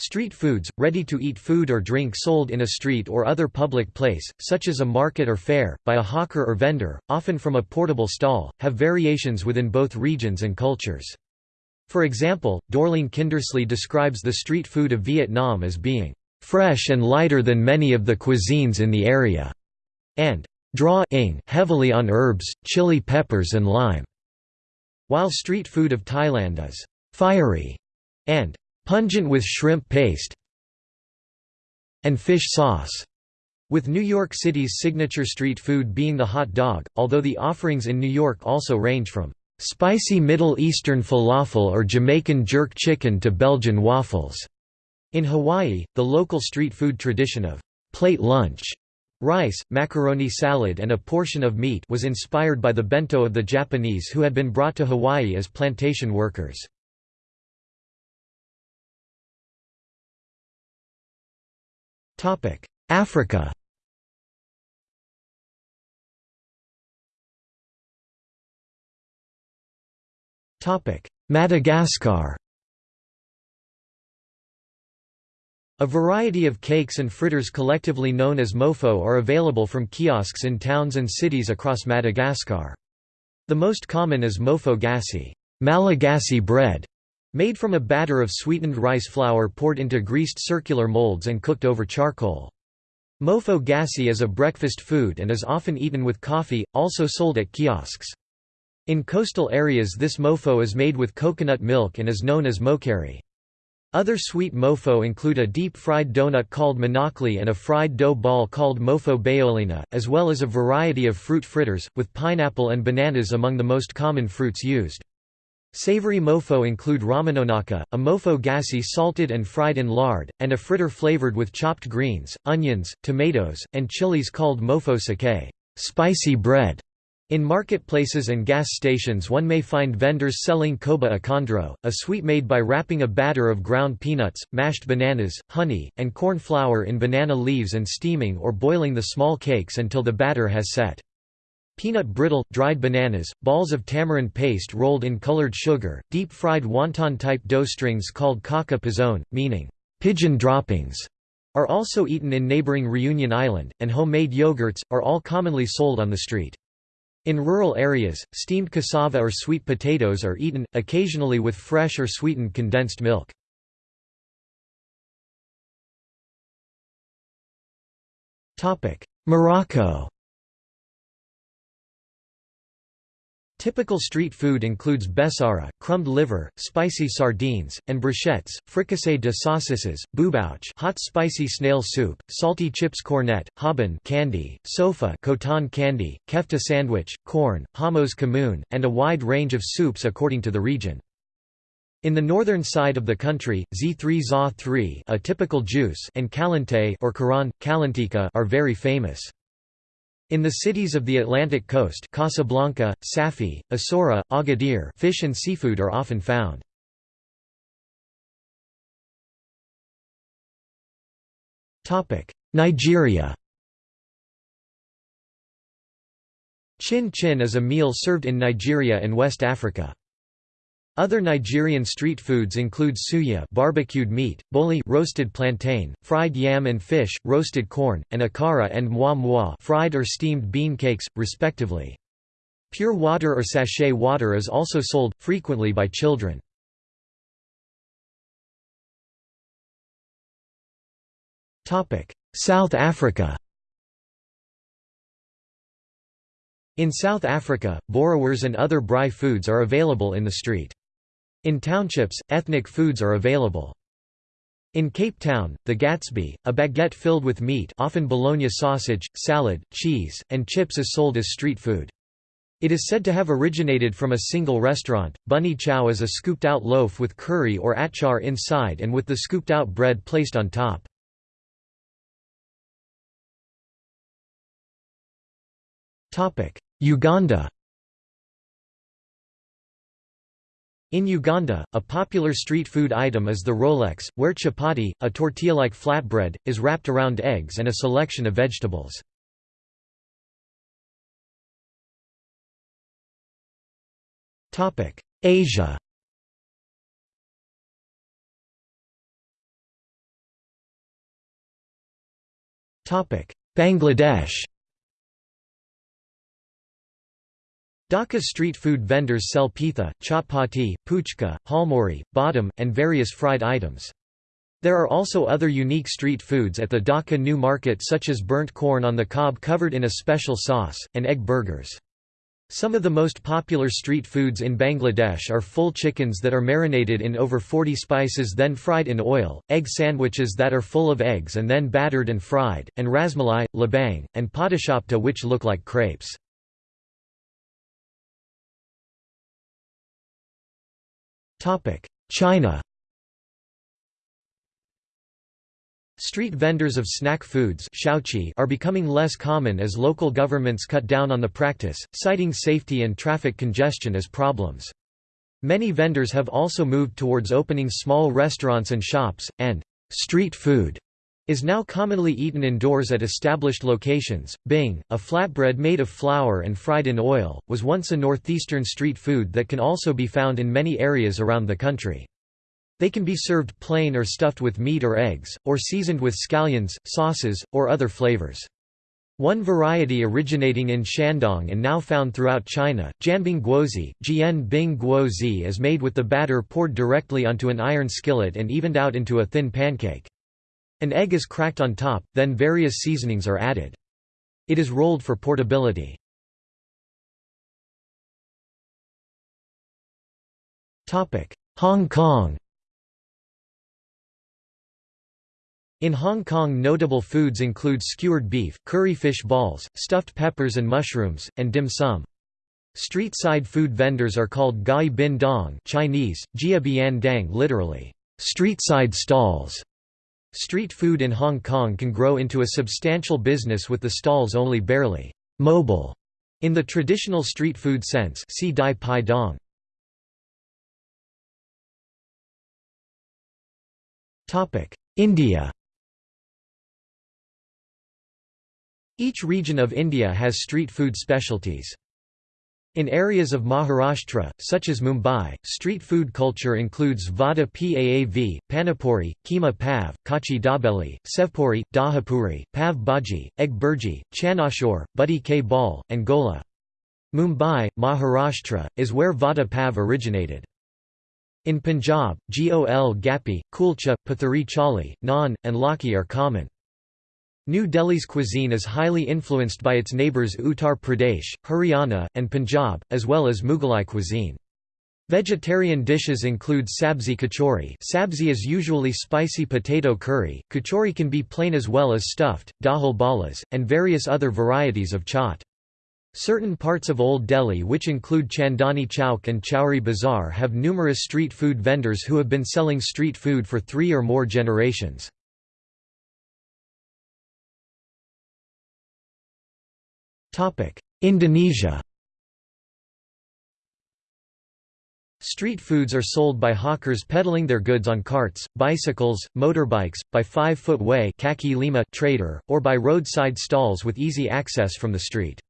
Street foods, ready-to-eat food or drink sold in a street or other public place, such as a market or fair, by a hawker or vendor, often from a portable stall, have variations within both regions and cultures. For example, Dorling Kindersley describes the street food of Vietnam as being fresh and lighter than many of the cuisines in the area, and draw-ing heavily on herbs, chili peppers and lime, while street food of Thailand is fiery and pungent with shrimp paste and fish sauce, with New York City's signature street food being the hot dog, although the offerings in New York also range from spicy Middle Eastern falafel or Jamaican jerk chicken to Belgian waffles. In Hawaii, the local street food tradition of plate lunch Rice, macaroni salad and a portion of meat was inspired by the bento of the Japanese who had been brought to Hawaii as plantation workers. Africa. Madagascar. A variety of cakes and fritters collectively known as mofo are available from kiosks in towns and cities across Madagascar. The most common is mofo gassi Malagasy bread, Made from a batter of sweetened rice flour poured into greased circular molds and cooked over charcoal. Mofo gassi is a breakfast food and is often eaten with coffee, also sold at kiosks. In coastal areas this mofo is made with coconut milk and is known as mokari. Other sweet mofo include a deep-fried donut called manakli and a fried dough ball called mofo baolina, as well as a variety of fruit fritters, with pineapple and bananas among the most common fruits used. Savory mofo include ramanonaka, a mofo gassi salted and fried in lard, and a fritter flavored with chopped greens, onions, tomatoes, and chilies called mofo sake spicy bread". In marketplaces and gas stations one may find vendors selling koba akondro, a sweet made by wrapping a batter of ground peanuts, mashed bananas, honey, and corn flour in banana leaves and steaming or boiling the small cakes until the batter has set. Peanut brittle, dried bananas, balls of tamarind paste rolled in colored sugar, deep-fried wonton-type dough strings called kaka pizone, meaning, pigeon droppings, are also eaten in neighboring Reunion Island, and homemade yogurts, are all commonly sold on the street. In rural areas, steamed cassava or sweet potatoes are eaten, occasionally with fresh or sweetened condensed milk. Morocco Typical street food includes bessara, crumbed liver, spicy sardines, and brochettes, fricassee de saucisses, boubouche hot spicy snail soup, salty chips cornet, haban candy, sofa coton candy, kefta sandwich, corn, hamos kamoun, and a wide range of soups according to the region. In the northern side of the country, Z3 za 3 a typical juice and kalante or Quran, kalantika are very famous. In the cities of the Atlantic coast Casablanca, Safi, Essaouira, Agadir fish and seafood are often found. Nigeria Chin chin is a meal served in Nigeria and West Africa. Other Nigerian street foods include suya barbecued meat, boli roasted plantain, fried yam and fish, roasted corn, and akara and moi moi fried or steamed bean cakes, respectively. Pure water or sachet water is also sold, frequently by children. South Africa In South Africa, boerewors and other braai foods are available in the street. In townships, ethnic foods are available. In Cape Town, the Gatsby, a baguette filled with meat often bologna sausage, salad, cheese, and chips is sold as street food. It is said to have originated from a single restaurant. Bunny chow is a scooped-out loaf with curry or achar inside and with the scooped-out bread placed on top. Uganda In Uganda, a popular street food item is the Rolex, where chapati, a tortilla-like flatbread, is wrapped around eggs and a selection of vegetables. Asia Bangladesh Dhaka's street food vendors sell pitha, chapati, puchka, halmori, badam, and various fried items. There are also other unique street foods at the Dhaka New Market such as burnt corn on the cob covered in a special sauce, and egg burgers. Some of the most popular street foods in Bangladesh are full chickens that are marinated in over 40 spices then fried in oil, egg sandwiches that are full of eggs and then battered and fried, and rasmalai, labang, and padishapta which look like crepes. China Street vendors of snack foods are becoming less common as local governments cut down on the practice, citing safety and traffic congestion as problems. Many vendors have also moved towards opening small restaurants and shops, and street food is now commonly eaten indoors at established locations. Bing, a flatbread made of flour and fried in oil, was once a northeastern street food that can also be found in many areas around the country. They can be served plain or stuffed with meat or eggs, or seasoned with scallions, sauces, or other flavors. One variety originating in Shandong and now found throughout China, Jianbing Guozi, Jian Bing Guozi is made with the batter poured directly onto an iron skillet and evened out into a thin pancake. An egg is cracked on top, then various seasonings are added. It is rolled for portability. Hong Kong In Hong Kong notable foods include skewered beef, curry fish balls, stuffed peppers and mushrooms, and dim sum. Street-side food vendors are called gai bin dong Chinese, jia bian dang literally, street-side stalls. Street food in Hong Kong can grow into a substantial business with the stalls only barely mobile in the traditional street food sense see Dai Pai Dong. India Each region of India has street food specialties. In areas of Maharashtra, such as Mumbai, street food culture includes vada paav, panipuri, keema pav, kachi dabeli, sevpuri, dahapuri, pav bhaji, egg bhurji, chanashor, buddy k ball, and gola. Mumbai, Maharashtra, is where vada pav originated. In Punjab, gol gapi, kulcha, pathari chali, naan, and lakhi are common. New Delhi's cuisine is highly influenced by its neighbours Uttar Pradesh, Haryana, and Punjab, as well as Mughalai cuisine. Vegetarian dishes include sabzi kachori sabzi is usually spicy potato curry, kachori can be plain as well as stuffed, dahal balas, and various other varieties of chaat. Certain parts of Old Delhi which include Chandni Chowk and Chowri Bazaar have numerous street food vendors who have been selling street food for three or more generations. Indonesia Street foods are sold by hawkers peddling their goods on carts, bicycles, motorbikes, by five-foot way kaki lima trader, or by roadside stalls with easy access from the street.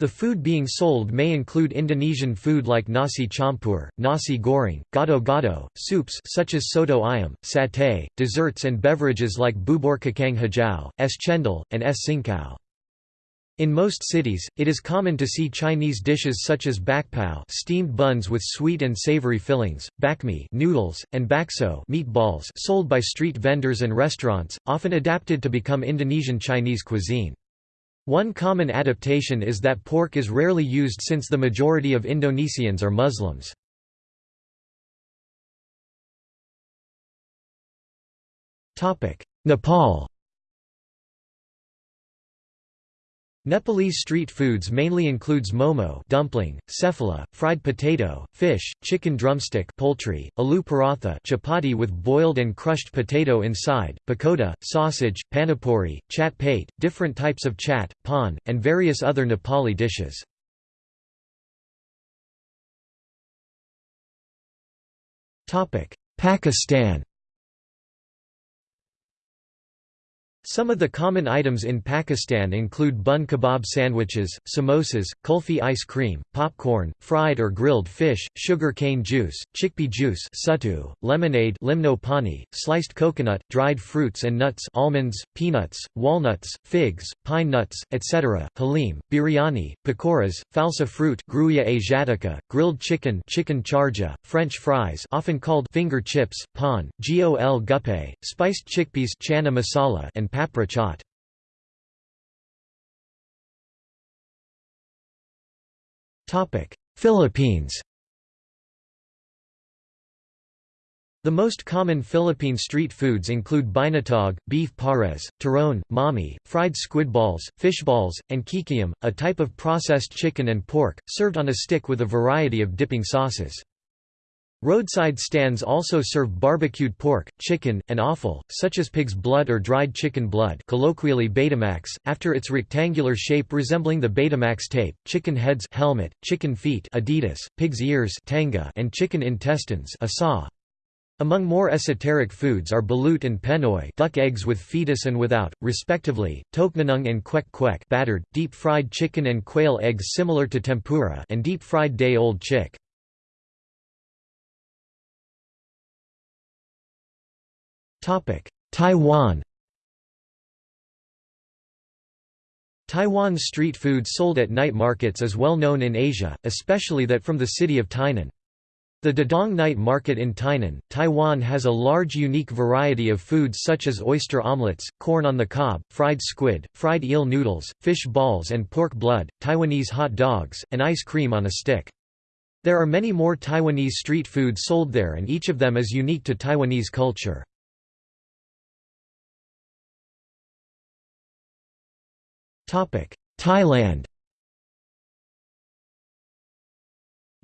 The food being sold may include Indonesian food like nasi campur, nasi goreng, gado-gado, soups such as soto ayam, satay, desserts and beverages like bubur kacang hijau, es cendol, and es cincau. In most cities, it is common to see Chinese dishes such as bakpao steamed buns with sweet and savory fillings, bakmi noodles, and bakso meatballs sold by street vendors and restaurants, often adapted to become Indonesian Chinese cuisine. One common adaptation is that pork is rarely used since the majority of Indonesians are Muslims. Nepal Nepalese street foods mainly includes momo dumpling, cephala, fried potato, fish, chicken drumstick poultry, aloo paratha chapati with boiled and crushed potato inside, pakoda, sausage, panipuri, chat pate, different types of chat, pan, and various other Nepali dishes. Pakistan Some of the common items in Pakistan include bun kebab sandwiches, samosas, kulfi ice cream, popcorn, fried or grilled fish, sugar cane juice, chickpea juice suttu, lemonade limno pani, sliced coconut, dried fruits and nuts almonds, peanuts, walnuts, figs, pine nuts, etc., halim, biryani, pakoras, falsa fruit Grewia asiatica, grilled chicken chicken charja, French fries often called finger chips, pan, gol guppe, spiced chickpeas chana masala and papri chaat. Philippines The most common Philippine street foods include binatog, beef pares, turon, mami, fried squid balls, fish balls, and kikiam, a type of processed chicken and pork, served on a stick with a variety of dipping sauces. Roadside stands also serve barbecued pork, chicken, and offal, such as pig's blood or dried chicken blood colloquially Betamax, after its rectangular shape resembling the Betamax tape, chicken heads helmet, chicken feet Adidas, pig's ears tanga, and chicken intestines asa. Among more esoteric foods are balut and penoy duck eggs with fetus and without, respectively, tokneneng and kwek kwek battered, deep-fried chicken and quail eggs similar to tempura and deep-fried day-old chick. Taiwan Taiwan's street food sold at night markets is well known in Asia, especially that from the city of Tainan. The Dadong Night Market in Tainan, Taiwan has a large unique variety of foods such as oyster omelets, corn on the cob, fried squid, fried eel noodles, fish balls and pork blood, Taiwanese hot dogs, and ice cream on a stick. There are many more Taiwanese street foods sold there and each of them is unique to Taiwanese culture. Thailand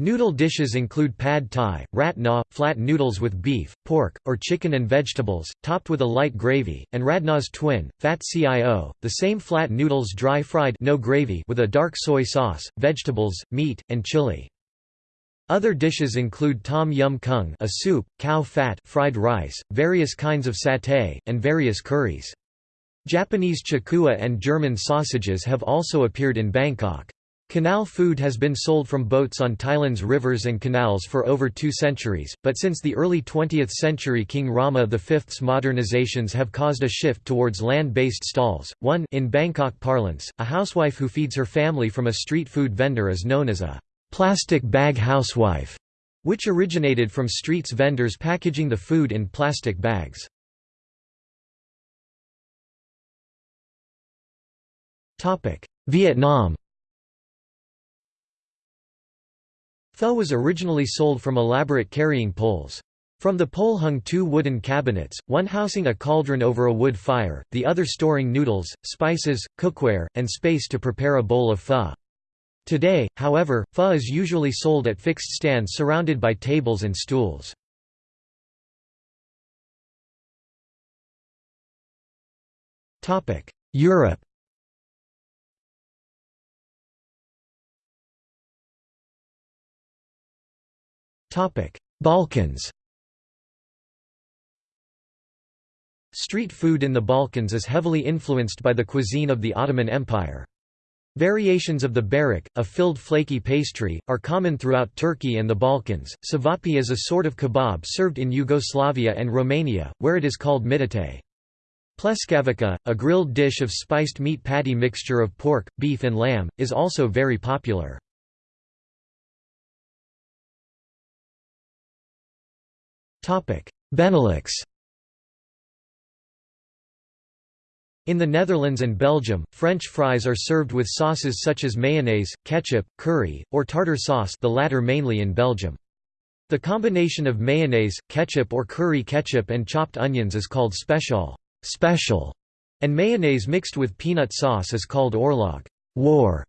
Noodle dishes include pad thai, rat na, flat noodles with beef, pork, or chicken and vegetables, topped with a light gravy, and radna's twin, fat cio, the same flat noodles dry fried no gravy with a dark soy sauce, vegetables, meat, and chili. Other dishes include tom yum kung a soup, khao phat fried rice, various kinds of satay, and various curries. Japanese chikuwa and German sausages have also appeared in Bangkok. Canal food has been sold from boats on Thailand's rivers and canals for over two centuries, but since the early 20th century King Rama V's modernizations have caused a shift towards land-based stalls. One in Bangkok parlance, a housewife who feeds her family from a street food vendor is known as a plastic bag housewife, which originated from streets vendors packaging the food in plastic bags. Vietnam Pho was originally sold from elaborate carrying poles. From the pole hung two wooden cabinets, one housing a cauldron over a wood fire, the other storing noodles, spices, cookware, and space to prepare a bowl of pho. Today, however, pho is usually sold at fixed stands surrounded by tables and stools. Europe Balkans Street food in the Balkans is heavily influenced by the cuisine of the Ottoman Empire. Variations of the barik, a filled flaky pastry, are common throughout Turkey and the Balkans. Savapi is a sort of kebab served in Yugoslavia and Romania, where it is called mitate. Pleskavica, a grilled dish of spiced meat patty mixture of pork, beef and lamb, is also very popular. Benelux In the Netherlands and Belgium, French fries are served with sauces such as mayonnaise, ketchup, curry, or tartar sauce the latter mainly in Belgium. The combination of mayonnaise, ketchup or curry ketchup and chopped onions is called special, special, and mayonnaise mixed with peanut sauce is called orlog war.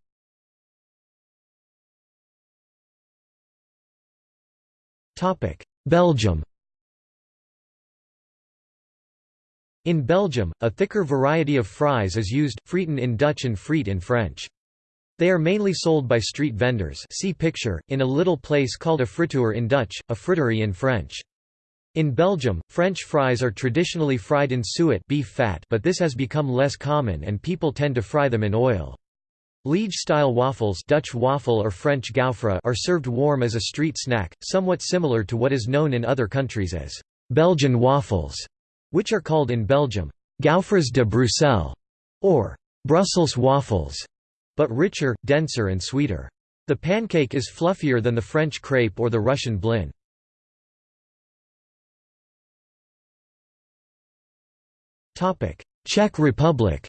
Belgium In Belgium, a thicker variety of fries is used, frieten in Dutch and friet in French. They are mainly sold by street vendors see picture, in a little place called a frituur in Dutch, a friterie in French. In Belgium, French fries are traditionally fried in suet beef fat but this has become less common and people tend to fry them in oil. Liege-style waffles Dutch waffle or French gaufre are served warm as a street snack, somewhat similar to what is known in other countries as Belgian waffles, which are called in Belgium gaufres de Bruxelles or Brussels waffles, but richer, denser and sweeter. The pancake is fluffier than the French crepe or the Russian blin. Czech Republic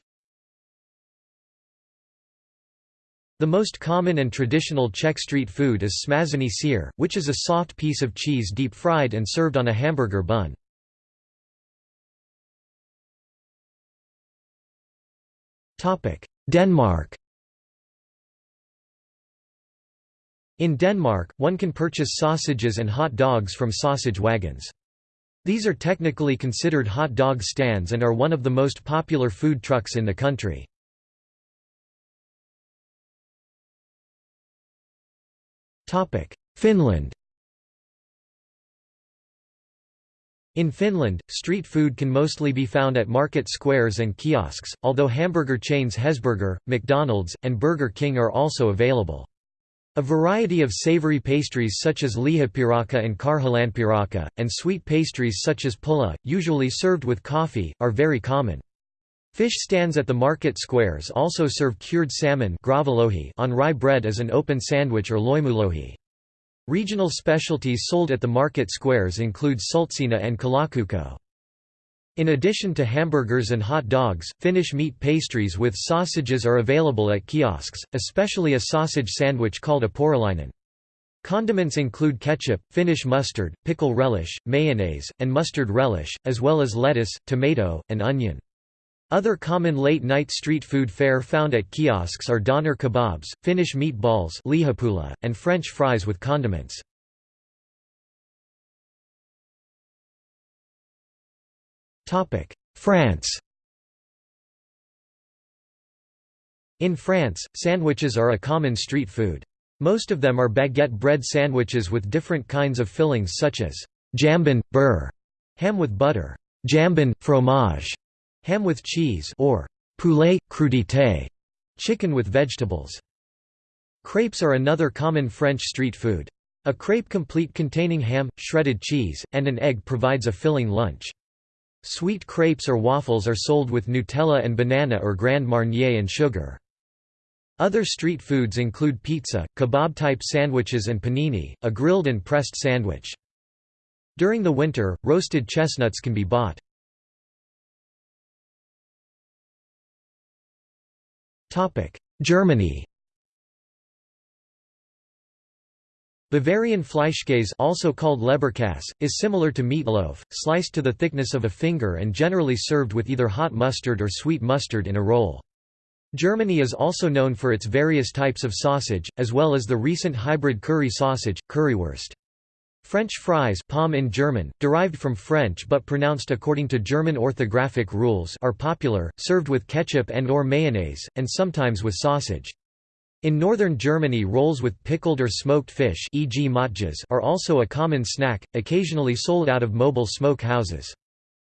The most common and traditional Czech street food is smazany sír, which is a soft piece of cheese deep-fried and served on a hamburger bun. Denmark In Denmark, one can purchase sausages and hot dogs from sausage wagons. These are technically considered hot dog stands and are one of the most popular food trucks in the country. Finland In Finland, street food can mostly be found at market squares and kiosks, although hamburger chains Hesburger, McDonald's, and Burger King are also available. A variety of savory pastries such as lihapiirakka and karjalanpiirakka, and sweet pastries such as pulla, usually served with coffee, are very common. Fish stands at the market squares also serve cured salmon on rye bread as an open sandwich or loimulohi. Regional specialties sold at the market squares include sultsina and kalakukko. In addition to hamburgers and hot dogs, Finnish meat pastries with sausages are available at kiosks, especially a sausage sandwich called a porilainen. Condiments include ketchup, Finnish mustard, pickle relish, mayonnaise, and mustard relish, as well as lettuce, tomato, and onion. Other common late-night street food fare found at kiosks are doner kebabs, Finnish meatballs and French fries with condiments. France In France, sandwiches are a common street food. Most of them are baguette bread sandwiches with different kinds of fillings such as jambon, beurre, ham with butter, jambon, fromage, ham with cheese or poulet, crudité, chicken with vegetables. Crepes are another common French street food. A crepe complete containing ham, shredded cheese, and an egg provides a filling lunch. Sweet crepes or waffles are sold with Nutella and banana or Grand Marnier and sugar. Other street foods include pizza, kebab-type sandwiches and panini, a grilled and pressed sandwich. During the winter, roasted chestnuts can be bought. Germany Bavarian Fleischkäse also called Leberkäse, is similar to meatloaf, sliced to the thickness of a finger and generally served with either hot mustard or sweet mustard in a roll. Germany is also known for its various types of sausage, as well as the recent hybrid curry sausage, currywurst. French fries Pommes in German, derived from French but pronounced according to German orthographic rules are popular, served with ketchup and or mayonnaise, and sometimes with sausage. In northern Germany rolls with pickled or smoked fish e.g. matjes are also a common snack, occasionally sold out of mobile smoke houses.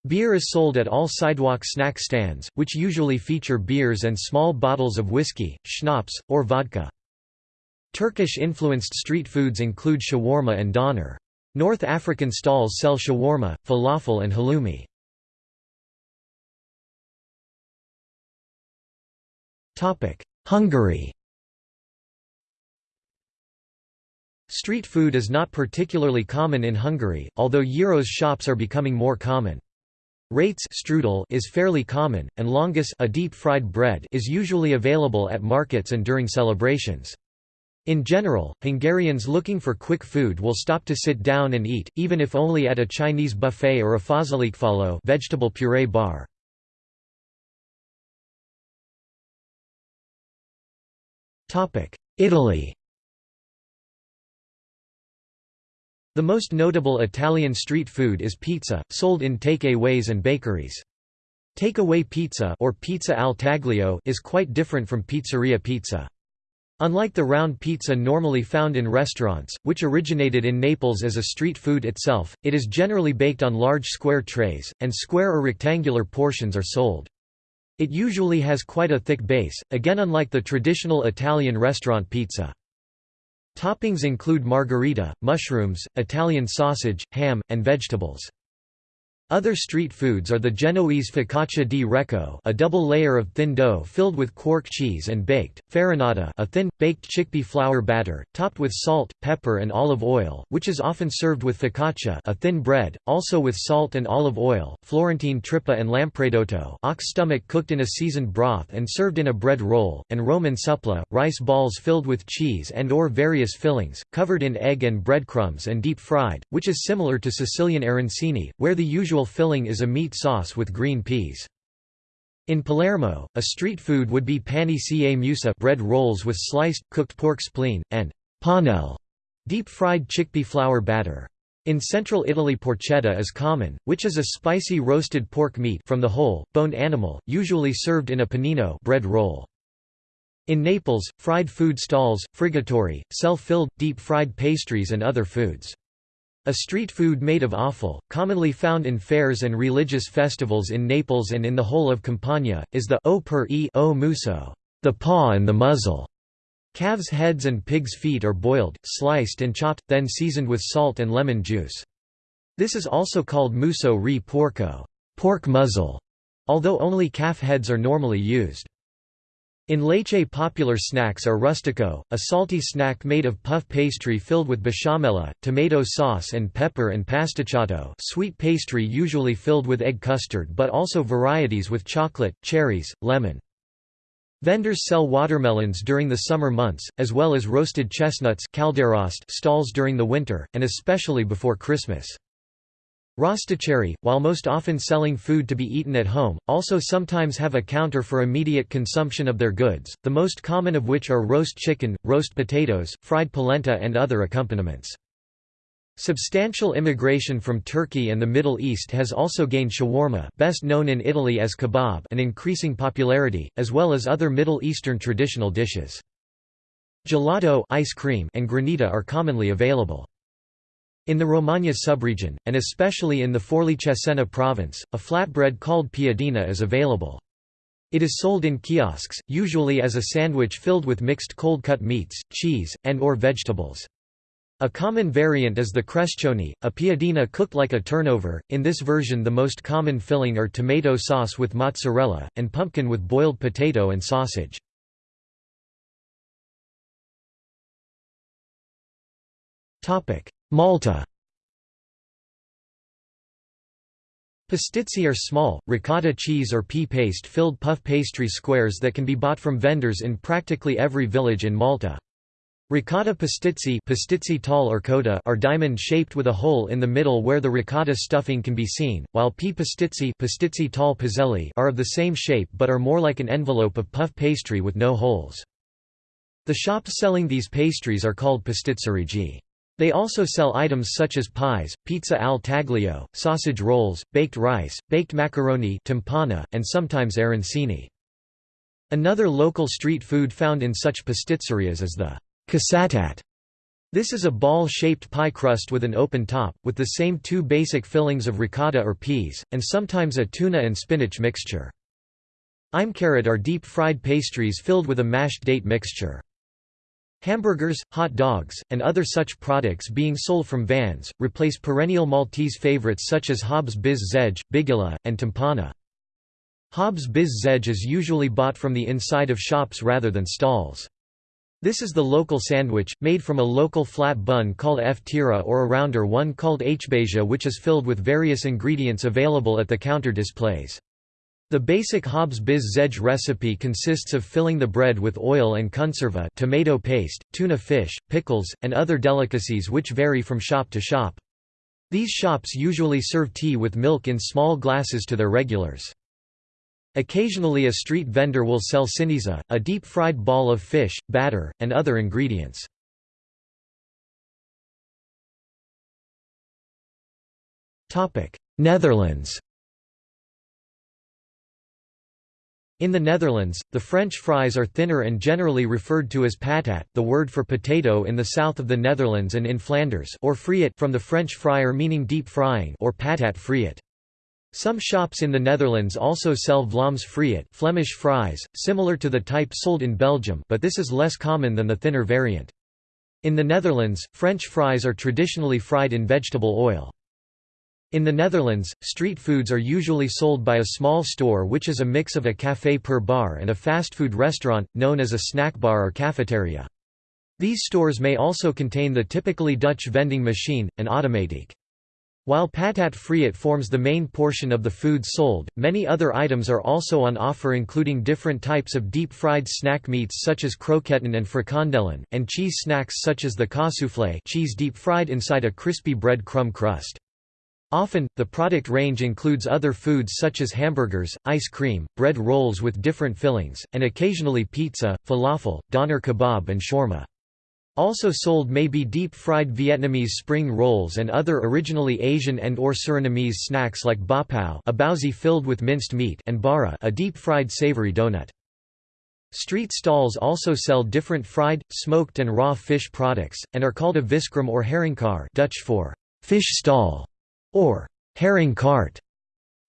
Beer is sold at all sidewalk snack stands, which usually feature beers and small bottles of whiskey, schnapps, or vodka. Turkish-influenced street foods include shawarma and doner. North African stalls sell shawarma, falafel and halloumi. Hungary Street food is not particularly common in Hungary, although gyros shops are becoming more common. Rates strudel is fairly common, and lángos a deep-fried bread is usually available at markets and during celebrations. In general, Hungarians looking for quick food will stop to sit down and eat, even if only at a Chinese buffet or a fazsalikfaló vegetable puree bar. Italy The most notable Italian street food is pizza, sold in take-aways and bakeries. Takeaway pizza or pizza al taglio is quite different from pizzeria pizza. Unlike the round pizza normally found in restaurants, which originated in Naples as a street food itself, it is generally baked on large square trays, and square or rectangular portions are sold. It usually has quite a thick base, again unlike the traditional Italian restaurant pizza. Toppings include margherita, mushrooms, Italian sausage, ham, and vegetables. Other street foods are the Genoese focaccia di recco a double layer of thin dough filled with quark cheese and baked, farinata a thin, baked chickpea flour batter, topped with salt, pepper and olive oil, which is often served with focaccia a thin bread, also with salt and olive oil, Florentine trippa and lampredotto ox stomach cooked in a seasoned broth and served in a bread roll, and Roman supplì, rice balls filled with cheese and or various fillings, covered in egg and breadcrumbs and deep fried, which is similar to Sicilian arancini, where the usual filling is a meat sauce with green peas. In Palermo, a street food would be pani ca musa bread rolls with sliced, cooked pork spleen, and panelle deep-fried chickpea flour batter. In central Italy porchetta is common, which is a spicy roasted pork meat from the whole, boned animal, usually served in a panino bread roll. In Naples, fried food stalls, frigatori, sell filled, deep-fried pastries and other foods. A street food made of offal, commonly found in fairs and religious festivals in Naples and in the whole of Campania, is the o per e o muso, the paw and the muzzle. Calves' heads and pigs' feet are boiled, sliced and chopped, then seasoned with salt and lemon juice. This is also called muso re porco pork muzzle", although only calf heads are normally used. In Lecce popular snacks are rustico, a salty snack made of puff pastry filled with besciamella, tomato sauce and pepper and pasticciato sweet pastry usually filled with egg custard but also varieties with chocolate, cherries, lemon. Vendors sell watermelons during the summer months, as well as roasted chestnuts stalls during the winter, and especially before Christmas. Rosticeri, while most often selling food to be eaten at home, also sometimes have a counter for immediate consumption of their goods, the most common of which are roast chicken, roast potatoes, fried polenta and other accompaniments. Substantial immigration from Turkey and the Middle East has also gained shawarma best known in Italy as kebab an increasing popularity, as well as other Middle Eastern traditional dishes. Gelato ice cream and granita are commonly available. In the Romagna subregion, and especially in the Forlì Cesena province, a flatbread called piadina is available. It is sold in kiosks, usually as a sandwich filled with mixed cold-cut meats, cheese, and or vegetables. A common variant is the crescione, a piadina cooked like a turnover. In this version the most common filling are tomato sauce with mozzarella, and pumpkin with boiled potato and sausage. Malta Pastizi are small, ricotta cheese or pea paste filled puff pastry squares that can be bought from vendors in practically every village in Malta. Ricotta pastizi, pastizi tall or coda are diamond-shaped with a hole in the middle where the ricotta stuffing can be seen, while pea pastizi, pastizi tall pizzelli are of the same shape but are more like an envelope of puff pastry with no holes. The shops selling these pastries are called pastizzerigi. They also sell items such as pies, pizza al taglio, sausage rolls, baked rice, baked macaroni timpana, and sometimes arancini. Another local street food found in such pastizzerias is the casatat. This is a ball-shaped pie crust with an open top, with the same two basic fillings of ricotta or peas, and sometimes a tuna and spinach mixture. Imkarat are deep-fried pastries filled with a mashed date mixture. Hamburgers, hot dogs, and other such products being sold from vans, replace perennial Maltese favorites such as Hobbs Biz Zedge, Bigula, and Timpana. Hobbs Biz Zedge is usually bought from the inside of shops rather than stalls. This is the local sandwich, made from a local flat bun called f-tira or a rounder one called hbeja which is filled with various ingredients available at the counter displays. The basic Hobbs Biz Zedge recipe consists of filling the bread with oil and conserva tomato paste, tuna fish, pickles, and other delicacies which vary from shop to shop. These shops usually serve tea with milk in small glasses to their regulars. Occasionally a street vendor will sell ciniza, a deep-fried ball of fish, batter, and other ingredients. Netherlands In the Netherlands, the French fries are thinner and generally referred to as patat, the word for potato in the south of the Netherlands and in Flanders or friet from the French fryer meaning deep frying or patat friet. Some shops in the Netherlands also sell vlaams friet Flemish fries, similar to the type sold in Belgium but this is less common than the thinner variant. In the Netherlands, French fries are traditionally fried in vegetable oil. In the Netherlands, street foods are usually sold by a small store which is a mix of a café per bar and a fast food restaurant, known as a snack bar or cafeteria. These stores may also contain the typically Dutch vending machine, an automatique. While patat friet forms the main portion of the food sold, many other items are also on offer including different types of deep-fried snack meats such as croquetten and frikandellen, and cheese snacks such as the cassoufflé cheese deep-fried inside a crispy bread crumb crust. Often, the product range includes other foods such as hamburgers, ice cream, bread rolls with different fillings, and occasionally pizza, falafel, doner kebab and shawarma. Also sold may be deep-fried Vietnamese spring rolls and other originally Asian and or Surinamese snacks like ba pao a baozi filled with minced meat and bara a deep-fried savory donut. Street stalls also sell different fried, smoked and raw fish products, and are called a viskraam or haringkar Dutch for fish stall or herring cart.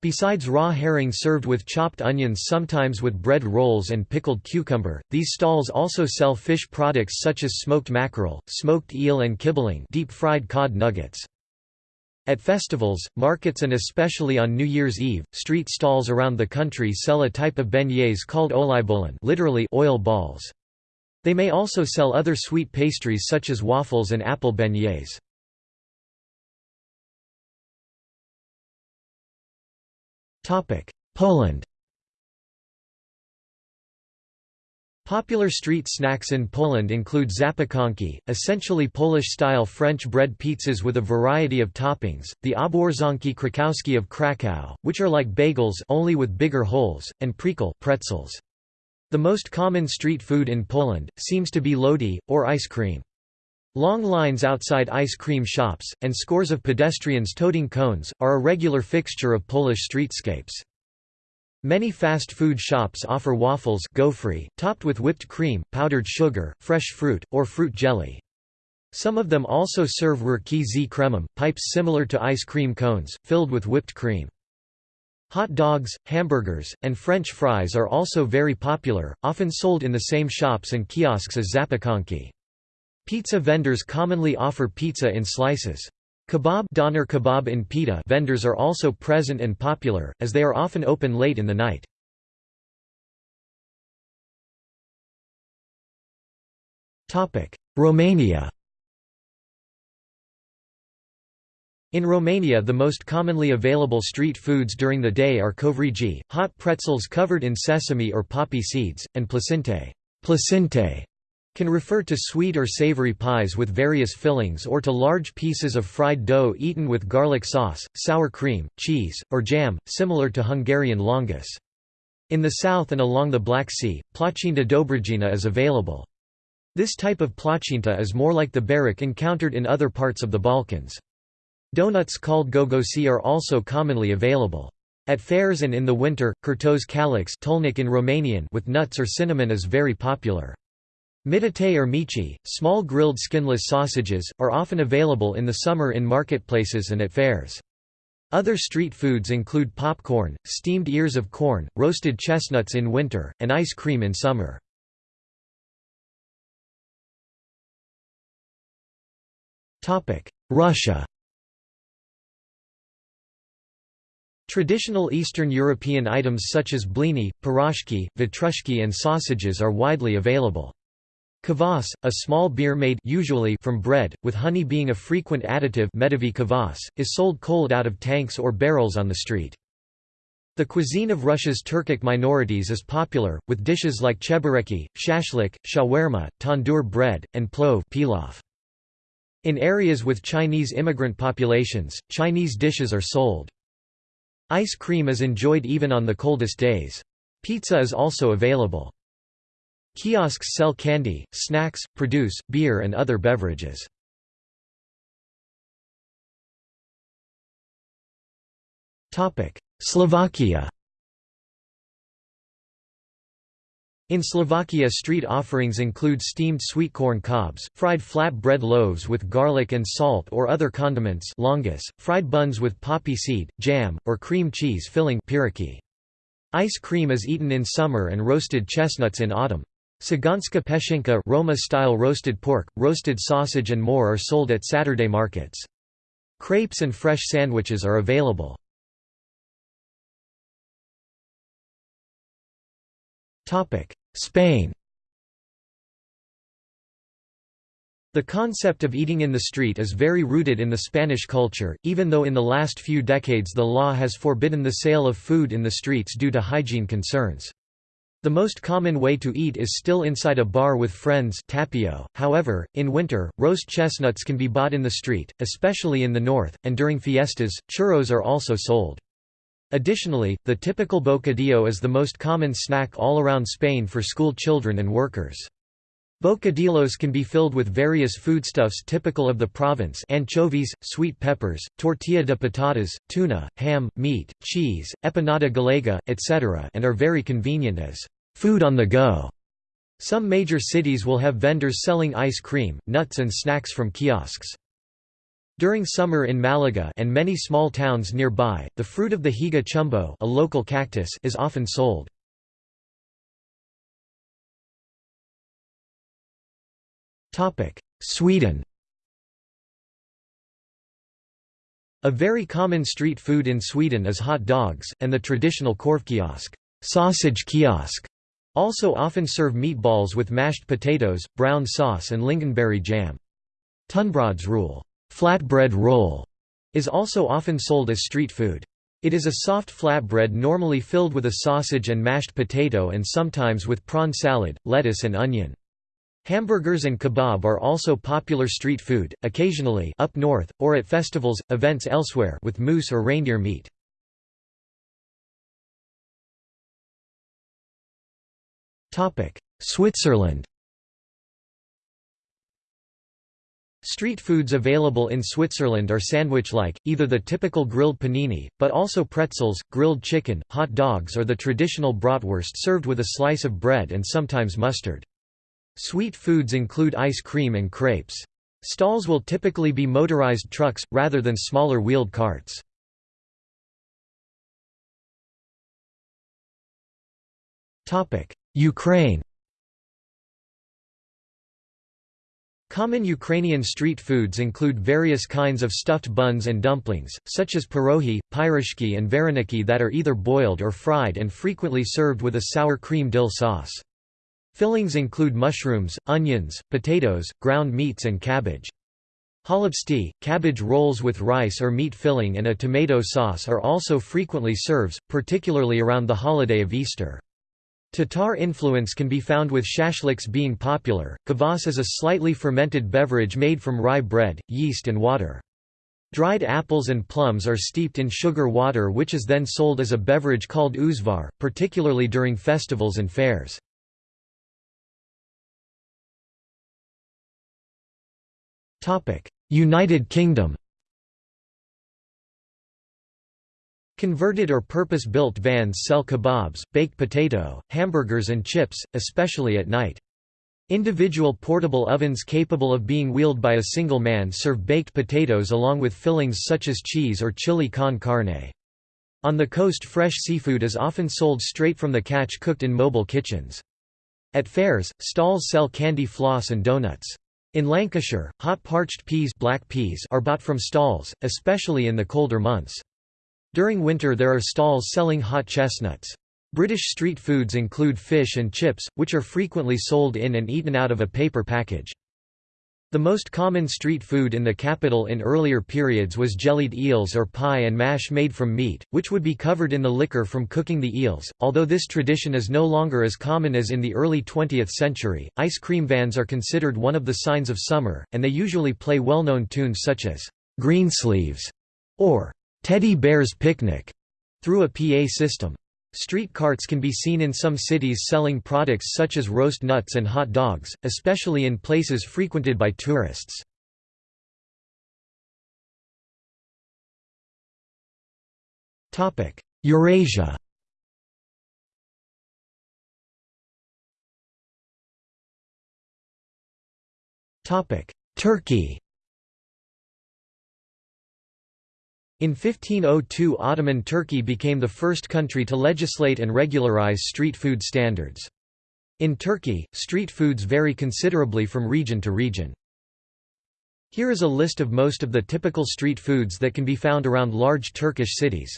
Besides raw herring served with chopped onions sometimes with bread rolls and pickled cucumber, these stalls also sell fish products such as smoked mackerel, smoked eel and kibbeling deep-fried cod nuggets. At festivals, markets and especially on New Year's Eve, street stalls around the country sell a type of beignets called oliebollen literally oil balls. They may also sell other sweet pastries such as waffles and apple beignets. Poland Popular street snacks in Poland include zapiekanki, essentially Polish-style French bread pizzas with a variety of toppings, the obwarzonki krakowski of Krakow, which are like bagels only with bigger holes, and priekal pretzels. The most common street food in Poland, seems to be lody, or ice cream. Long lines outside ice cream shops, and scores of pedestrians toting cones, are a regular fixture of Polish streetscapes. Many fast food shops offer waffles gofry, topped with whipped cream, powdered sugar, fresh fruit, or fruit jelly. Some of them also serve rurki z kremem, pipes similar to ice cream cones, filled with whipped cream. Hot dogs, hamburgers, and French fries are also very popular, often sold in the same shops and kiosks as zapiekanki. Pizza vendors commonly offer pizza in slices. Kebab, doner kebab in pita vendors are also present and popular, as they are often open late in the night. Romania In Romania the most commonly available street foods during the day are covrigi, hot pretzels covered in sesame or poppy seeds, and plăcinte, plăcinte can refer to sweet or savory pies with various fillings or to large pieces of fried dough eaten with garlic sauce, sour cream, cheese, or jam, similar to Hungarian lángos. In the south and along the Black Sea, plăcintă dobrogina is available. This type of plăcintă is more like the berek encountered in other parts of the Balkans. Donuts called gogosi are also commonly available. At fairs and in the winter, kurtos kalix in Romanian with nuts or cinnamon is very popular. Mitate or mici, small grilled skinless sausages, are often available in the summer in marketplaces and at fairs. Other street foods include popcorn, steamed ears of corn, roasted chestnuts in winter, and ice cream in summer. Russia Traditional Eastern European items such as blini, pirozhki, vatrushki and sausages are widely available. Kvass, a small beer made usually from bread, with honey being a frequent additive kvass, is sold cold out of tanks or barrels on the street. The cuisine of Russia's Turkic minorities is popular, with dishes like chebureki, shashlik, shawarma, tandoor bread, and plov pilaf. In areas with Chinese immigrant populations, Chinese dishes are sold. Ice cream is enjoyed even on the coldest days. Pizza is also available. Kiosks sell candy, snacks, produce, beer and other beverages. Slovakia In Slovakia street offerings include steamed sweet corn cobs, fried flat bread loaves with garlic and salt or other condiments lángos, fried buns with poppy seed, jam, or cream cheese filling. Ice cream is eaten in summer and roasted chestnuts in autumn. Saganska peshinka Roma-style roasted pork, roasted sausage and more are sold at Saturday markets. Crepes and fresh sandwiches are available. Spain The concept of eating in the street is very rooted in the Spanish culture, even though in the last few decades the law has forbidden the sale of food in the streets due to hygiene concerns. The most common way to eat is still inside a bar with friends tapeo. However, in winter, roast chestnuts can be bought in the street, especially in the north, and during fiestas, churros are also sold. Additionally, the typical bocadillo is the most common snack all around Spain for school children and workers. Bocadillos can be filled with various foodstuffs typical of the province anchovies, sweet peppers, tortilla de patatas, tuna, ham, meat, cheese, empanada gallega, etc. and are very convenient as food on the go. Some major cities will have vendors selling ice cream, nuts and snacks from kiosks. During summer in Malaga and many small towns nearby, the fruit of the higo chumbo a local cactus is often sold. Sweden A very common street food in Sweden is hot dogs, and the traditional korvkiosk sausage kiosk also often serve meatballs with mashed potatoes, brown sauce and lingonberry jam. Tunnbrödsrulle Flatbread roll is also often sold as street food. It is a soft flatbread normally filled with a sausage and mashed potato and sometimes with prawn salad, lettuce and onion. Hamburgers and kebab are also popular street food, occasionally up north, or at festivals, events elsewhere with moose or reindeer meat. Switzerland Street foods available in Switzerland are sandwich-like, either the typical grilled panini, but also pretzels, grilled chicken, hot dogs or the traditional bratwurst served with a slice of bread and sometimes mustard. Sweet foods include ice cream and crepes. Stalls will typically be motorized trucks, rather than smaller wheeled carts. Ukraine Common Ukrainian street foods include various kinds of stuffed buns and dumplings, such as pierogi, pyrishki and vareniki that are either boiled or fried and frequently served with a sour cream dill sauce. Fillings include mushrooms, onions, potatoes, ground meats and cabbage. Holubtsi, cabbage rolls with rice or meat filling and a tomato sauce are also frequently served, particularly around the holiday of Easter. Tatar influence can be found with shashliks being popular. Kvass is a slightly fermented beverage made from rye bread, yeast and water. Dried apples and plums are steeped in sugar water which is then sold as a beverage called uzvar, particularly during festivals and fairs. United Kingdom Converted or purpose-built vans sell kebabs, baked potato, hamburgers and chips, especially at night. Individual portable ovens capable of being wheeled by a single man serve baked potatoes along with fillings such as cheese or chili con carne. On the coast fresh seafood is often sold straight from the catch cooked in mobile kitchens. At fairs, stalls sell candy floss and donuts. In Lancashire, hot parched peas, black peas are bought from stalls, especially in the colder months. During winter there are stalls selling hot chestnuts. British street foods include fish and chips, which are frequently sold in and eaten out of a paper package. The most common street food in the capital in earlier periods was jellied eels or pie and mash made from meat, which would be covered in the liquor from cooking the eels. Although this tradition is no longer as common as in the early 20th century, ice cream vans are considered one of the signs of summer, and they usually play well-known tunes such as Greensleeves or Teddy Bear's Picnic through a PA system. Street carts can be seen in some cities selling products such as roast nuts and hot dogs, especially in places frequented by tourists. Eurasia Turkey In 1502 Ottoman Turkey became the first country to legislate and regularize street food standards. In Turkey, street foods vary considerably from region to region. Here is a list of most of the typical street foods that can be found around large Turkish cities.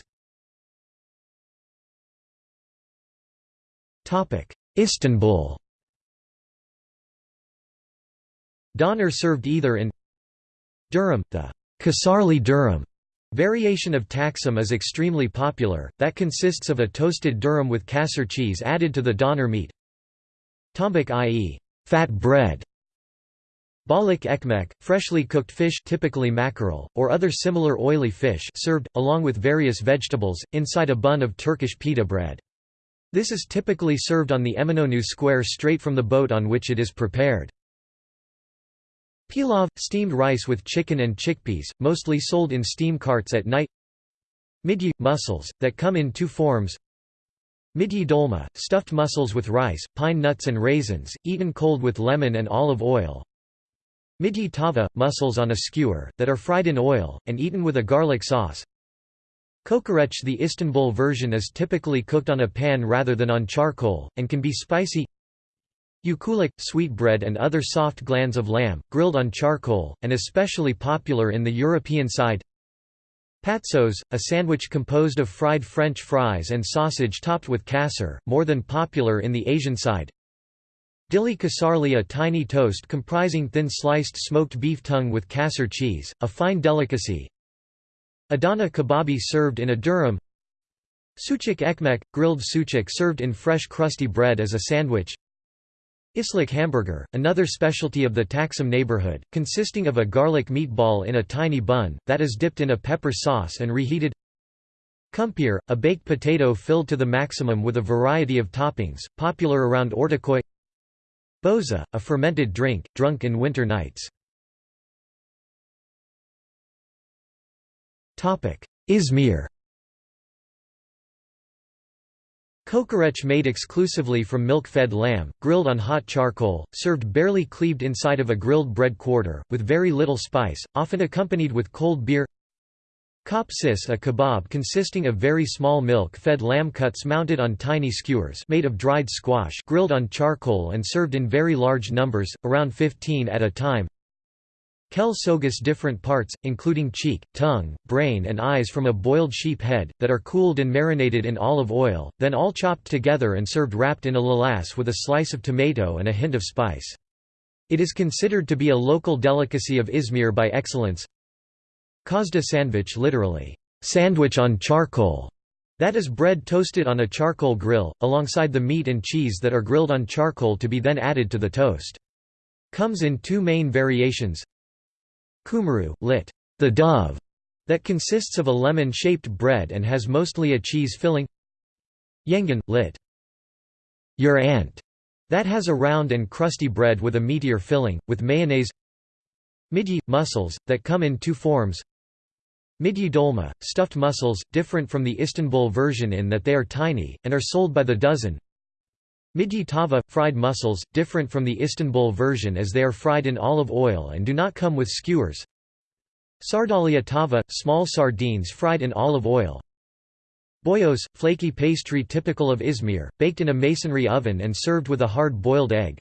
Istanbul Doner served either in durum, the Kasarli durum variation of Taksim is extremely popular, that consists of a toasted durum with kasser cheese added to the doner meat. Tombik i.e., fat bread. Balık ekmek, freshly cooked fish typically mackerel, or other similar oily fish served, along with various vegetables, inside a bun of Turkish pita bread. This is typically served on the Eminönü square straight from the boat on which it is prepared. Pilav – steamed rice with chicken and chickpeas, mostly sold in steam carts at night. Midye – mussels, that come in two forms. Midye dolma – stuffed mussels with rice, pine nuts and raisins, eaten cold with lemon and olive oil. Midye tava – mussels on a skewer, that are fried in oil, and eaten with a garlic sauce. Kokoreç The Istanbul version is typically cooked on a pan rather than on charcoal, and can be spicy Uykuluk, sweetbread and other soft glands of lamb, grilled on charcoal, and especially popular in the European side. Patsos, a sandwich composed of fried French fries and sausage topped with kasser, more than popular in the Asian side. Dili kasarli a tiny toast comprising thin sliced smoked beef tongue with kasser cheese, a fine delicacy. Adana kebabi served in a durum. Sucuk ekmek, grilled sucuk served in fresh crusty bread as a sandwich Islak hamburger, another specialty of the Taksim neighborhood, consisting of a garlic meatball in a tiny bun, that is dipped in a pepper sauce and reheated. Kumpir, a baked potato filled to the maximum with a variety of toppings, popular around Ortaköy. Boza, a fermented drink, drunk in winter nights. Izmir Kokoreç made exclusively from milk-fed lamb, grilled on hot charcoal, served barely cleaved inside of a grilled bread quarter, with very little spice, often accompanied with cold beer. Kop sis a kebab consisting of very small milk-fed lamb cuts mounted on tiny skewers made of dried squash grilled on charcoal and served in very large numbers, around 15 at a time Kel sogus different parts, including cheek, tongue, brain and eyes from a boiled sheep head, that are cooled and marinated in olive oil, then all chopped together and served wrapped in a lalas with a slice of tomato and a hint of spice. It is considered to be a local delicacy of Izmir by excellence. Kozda sandwich literally, sandwich on charcoal, that is bread toasted on a charcoal grill, alongside the meat and cheese that are grilled on charcoal to be then added to the toast. Comes in two main variations Kumru, lit. The dove, that consists of a lemon-shaped bread and has mostly a cheese filling. Yengen, lit. Your aunt, that has a round and crusty bread with a meatier filling, with mayonnaise. Midye – mussels, that come in two forms. Midye dolma, stuffed mussels, different from the Istanbul version in that they are tiny, and are sold by the dozen. Midye tava – fried mussels, different from the Istanbul version as they are fried in olive oil and do not come with skewers. Sardalya tava – small sardines fried in olive oil. Boyos – flaky pastry typical of Izmir, baked in a masonry oven and served with a hard-boiled egg.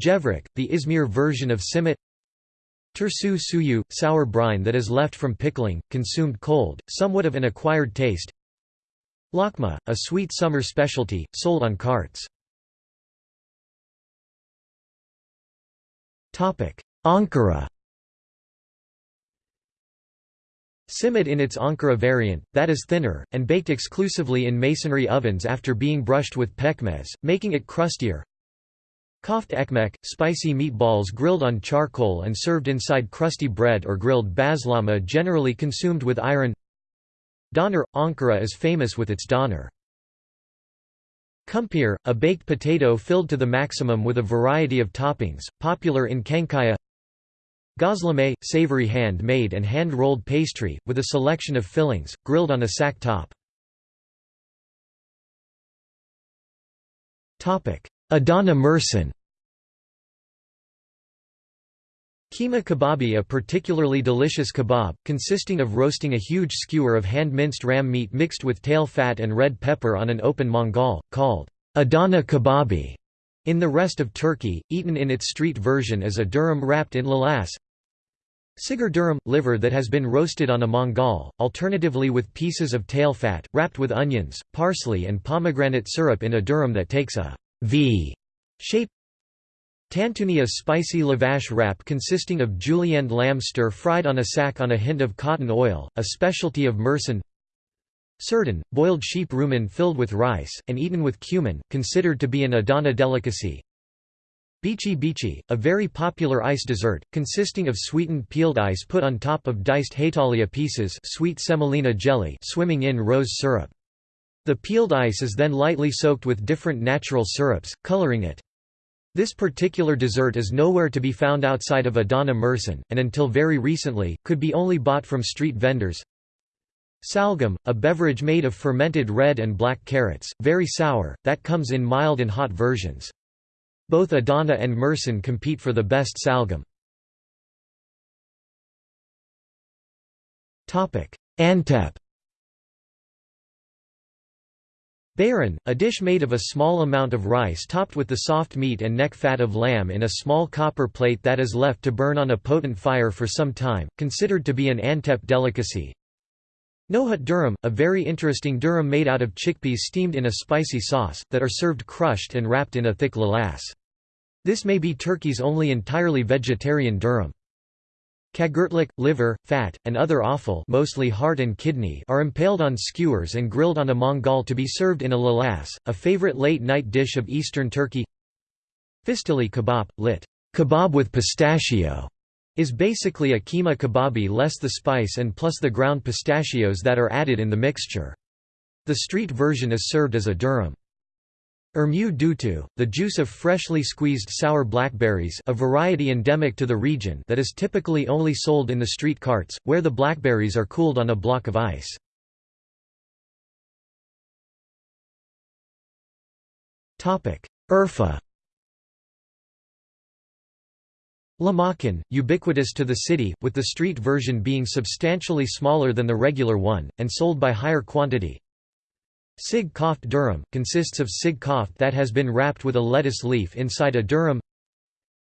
Gevrek – the Izmir version of simit Tursu suyu – sour brine that is left from pickling, consumed cold, somewhat of an acquired taste Lakma, a sweet summer specialty, sold on carts. Ankara Simit in its Ankara variant, that is thinner, and baked exclusively in masonry ovens after being brushed with pekmez, making it crustier. Koft ekmek, spicy meatballs grilled on charcoal and served inside crusty bread or grilled bazlama generally consumed with ayran Doner – Ankara is famous with its doner. Kumpir, a baked potato filled to the maximum with a variety of toppings, popular in Çankaya Gözleme – savory hand-made and hand-rolled pastry, with a selection of fillings, grilled on a sack top. Adana Mersin Keema kababi a particularly delicious kebab, consisting of roasting a huge skewer of hand-minced ram meat mixed with tail fat and red pepper on an open mangal, called Adana kababi. In the rest of Turkey, eaten in its street version as a durum wrapped in lalas. Sigur durum – liver that has been roasted on a mangal, alternatively with pieces of tail fat, wrapped with onions, parsley and pomegranate syrup in a durum that takes a V shape Tantuni a spicy lavash wrap consisting of julienne lamb stir-fried on a sack on a hint of cotton oil, a specialty of Mersin Sirdan, boiled sheep rumen filled with rice, and eaten with cumin, considered to be an Adana delicacy Bici bici, a very popular ice dessert, consisting of sweetened peeled ice put on top of diced hetalia pieces sweet semolina jelly swimming in rose syrup. The peeled ice is then lightly soaked with different natural syrups, coloring it. This particular dessert is nowhere to be found outside of Adana Mersin, and until very recently, could be only bought from street vendors. Salgum, a beverage made of fermented red and black carrots, very sour, that comes in mild and hot versions. Both Adana and Mersin compete for the best salgum. Antep Beyran, a dish made of a small amount of rice topped with the soft meat and neck fat of lamb in a small copper plate that is left to burn on a potent fire for some time, considered to be an Antep delicacy. Nohut durum, a very interesting durum made out of chickpeas steamed in a spicy sauce, that are served crushed and wrapped in a thick lalas. This may be Turkey's only entirely vegetarian durum. Kagurtlik, liver, fat, and other offal mostly heart and kidney are impaled on skewers and grilled on a mangal to be served in a lalas, a favorite late-night dish of eastern Turkey. Fistili kebab, lit. Kebab with pistachio, is basically a keema kebabi less the spice and plus the ground pistachios that are added in the mixture. The street version is served as a durum. Er Irmeu dutu, the juice of freshly squeezed sour blackberries a variety endemic to the region that is typically only sold in the street carts, where the blackberries are cooled on a block of ice. Urfa Lahmacun, ubiquitous to the city, with the street version being substantially smaller than the regular one, and sold by higher quantity. Sig koft durum, consists of sig koft that has been wrapped with a lettuce leaf inside a durum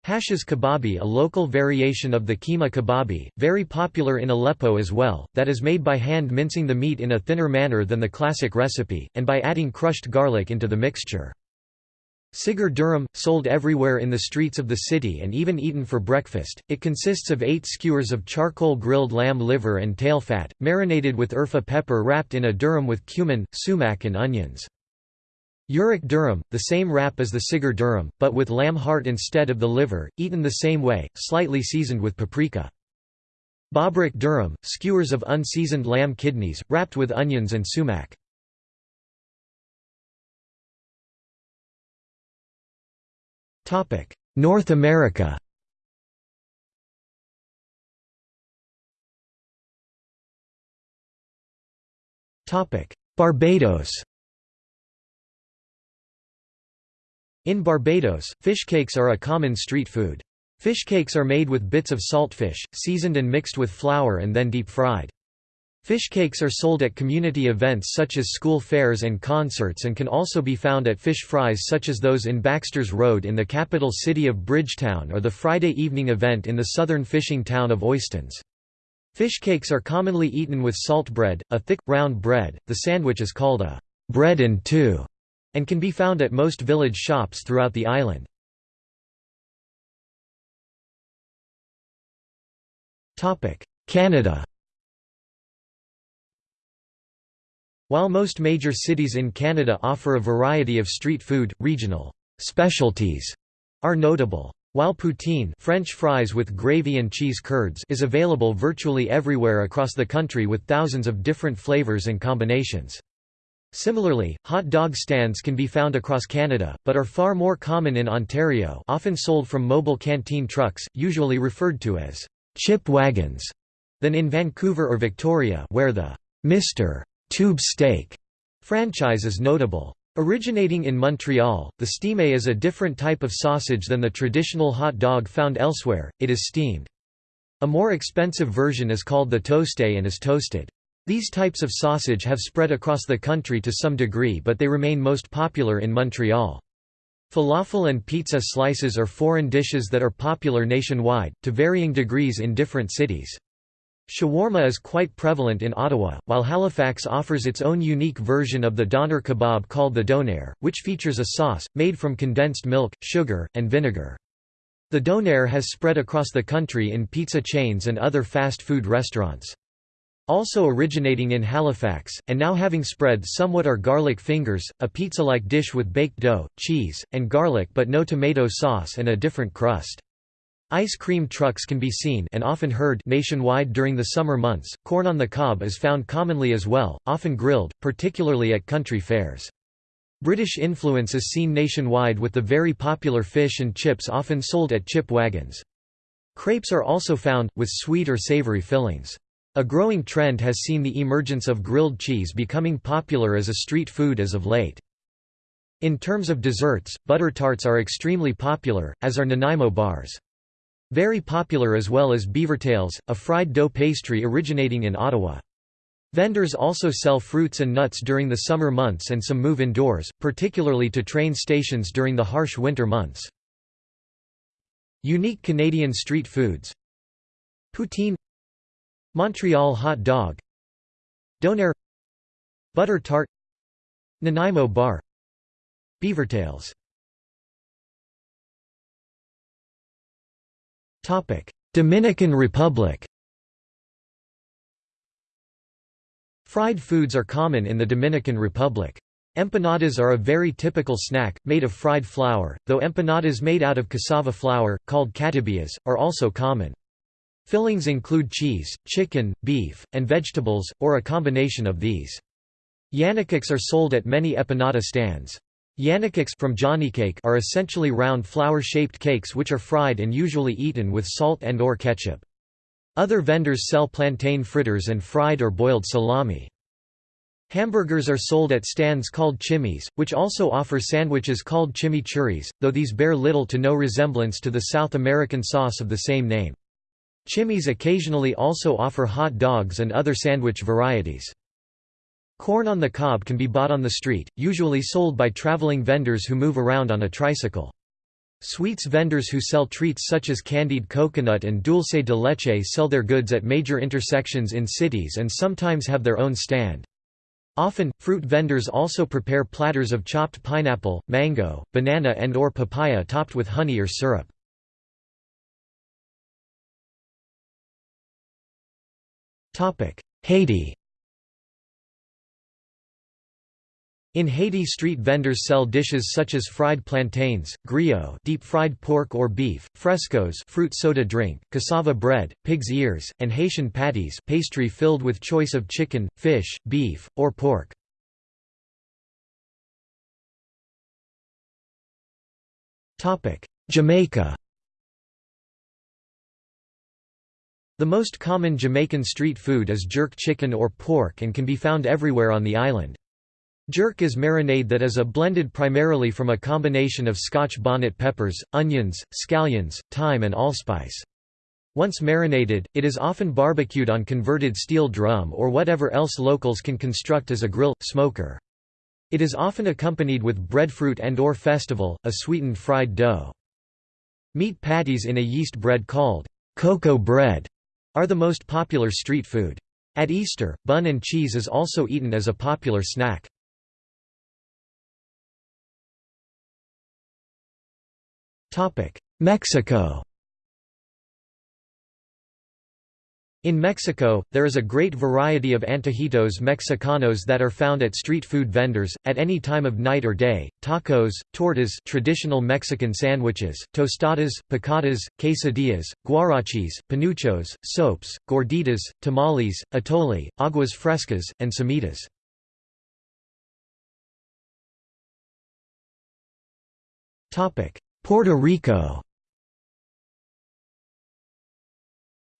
Hashish kebabi a local variation of the keema kebabi, very popular in Aleppo as well, that is made by hand mincing the meat in a thinner manner than the classic recipe, and by adding crushed garlic into the mixture. Sigur durum, sold everywhere in the streets of the city and even eaten for breakfast, it consists of eight skewers of charcoal grilled lamb liver and tail fat, marinated with urfa pepper wrapped in a durum with cumin, sumac and onions. Yörük durum, the same wrap as the sigur durum, but with lamb heart instead of the liver, eaten the same way, slightly seasoned with paprika. Böbrek durum, skewers of unseasoned lamb kidneys, wrapped with onions and sumac. North America Barbados In Barbados, fish cakes are a common street food. Fish cakes are made with bits of saltfish, seasoned and mixed with flour and then deep fried. Fish cakes are sold at community events such as school fairs and concerts and can also be found at fish fries such as those in Baxter's Road in the capital city of Bridgetown or the Friday evening event in the southern fishing town of Oistins. Fish cakes are commonly eaten with salt bread, a thick, round bread. The sandwich is called a bread and two and can be found at most village shops throughout the island. Canada While most major cities in Canada offer a variety of street food, regional specialties are notable. While poutine French fries with gravy and cheese curds is available virtually everywhere across the country with thousands of different flavors and combinations. Similarly, hot dog stands can be found across Canada, but are far more common in Ontario often sold from mobile canteen trucks, usually referred to as «chip wagons», than in Vancouver or Victoria where the «Mr. Tube steak franchise is notable. Originating in Montreal, the steame is a different type of sausage than the traditional hot dog found elsewhere, it is steamed. A more expensive version is called the toasté and is toasted. These types of sausage have spread across the country to some degree but they remain most popular in Montreal. Falafel and pizza slices are foreign dishes that are popular nationwide, to varying degrees in different cities. Shawarma is quite prevalent in Ottawa, while Halifax offers its own unique version of the doner kebab called the donair, which features a sauce, made from condensed milk, sugar, and vinegar. The donair has spread across the country in pizza chains and other fast food restaurants. Also originating in Halifax, and now having spread somewhat are garlic fingers, a pizza-like dish with baked dough, cheese, and garlic but no tomato sauce and a different crust. Ice cream trucks can be seen and often heard nationwide during the summer months. Corn on the cob is found commonly as well, often grilled, particularly at country fairs. British influence is seen nationwide with the very popular fish and chips often sold at chip wagons. Crepes are also found, with sweet or savoury fillings. A growing trend has seen the emergence of grilled cheese becoming popular as a street food as of late. In terms of desserts, butter tarts are extremely popular, as are Nanaimo bars. Very popular as well as beavertails, a fried dough pastry originating in Ottawa. Vendors also sell fruits and nuts during the summer months and some move indoors, particularly to train stations during the harsh winter months. Unique Canadian street foods. Poutine. Montreal hot dog. Donair. Butter tart. Nanaimo bar. Beavertails Dominican Republic Fried foods are common in the Dominican Republic. Empanadas are a very typical snack, made of fried flour, though empanadas made out of cassava flour, called catibillas, are also common. Fillings include cheese, chicken, beef, and vegetables, or a combination of these. Yanikiks are sold at many empanada stands. Yanikiks from Johnnycake are essentially round flower-shaped cakes which are fried and usually eaten with salt and or ketchup. Other vendors sell plantain fritters and fried or boiled salami. Hamburgers are sold at stands called chimneys, which also offer sandwiches called chimichurris, though these bear little to no resemblance to the South American sauce of the same name. Chimneys occasionally also offer hot dogs and other sandwich varieties. Corn on the cob can be bought on the street, usually sold by traveling vendors who move around on a tricycle. Sweets vendors who sell treats such as candied coconut and dulce de leche sell their goods at major intersections in cities and sometimes have their own stand. Often, fruit vendors also prepare platters of chopped pineapple, mango, banana and or papaya topped with honey or syrup. Haiti In Haiti street vendors sell dishes such as fried plantains, griot deep-fried pork or beef, frescoes fruit soda drink, cassava bread, pig's ears, and Haitian patties pastry filled with choice of chicken, fish, beef, or pork. Jamaica The most common Jamaican street food is jerk chicken or pork and can be found everywhere on the island. Jerk is marinade that is a blended primarily from a combination of scotch bonnet peppers, onions, scallions, thyme and allspice. Once marinated, it is often barbecued on converted steel drum or whatever else locals can construct as a grill, smoker. It is often accompanied with breadfruit and or festival, a sweetened fried dough. Meat patties in a yeast bread called cocoa bread are the most popular street food. At Easter, bun and cheese is also eaten as a popular snack. Mexico. In Mexico, there is a great variety of antojitos mexicanos that are found at street food vendors, at any time of night or day, tacos, tortas traditional Mexican sandwiches, tostadas, picadas, quesadillas, guarachis, panuchos, sopes, gorditas, tamales, atole, aguas frescas, and semitas. Puerto Rico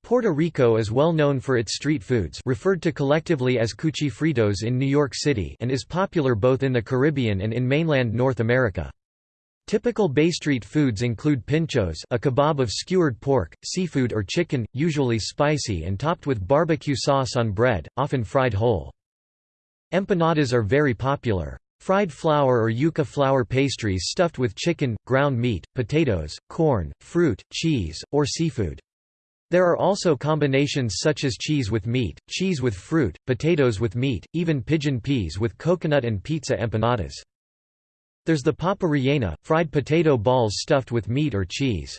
Puerto Rico is well known for its street foods referred to collectively as cuchifritos in New York City and is popular both in the Caribbean and in mainland North America. Typical Bay Street foods include pinchos a kebab of skewered pork, seafood or chicken, usually spicy and topped with barbecue sauce on bread, often fried whole. Empanadas are very popular. Fried flour or yuca flour pastries stuffed with chicken, ground meat, potatoes, corn, fruit, cheese, or seafood. There are also combinations such as cheese with meat, cheese with fruit, potatoes with meat, even pigeon peas with coconut and pizza empanadas. There's the papa rellena, fried potato balls stuffed with meat or cheese.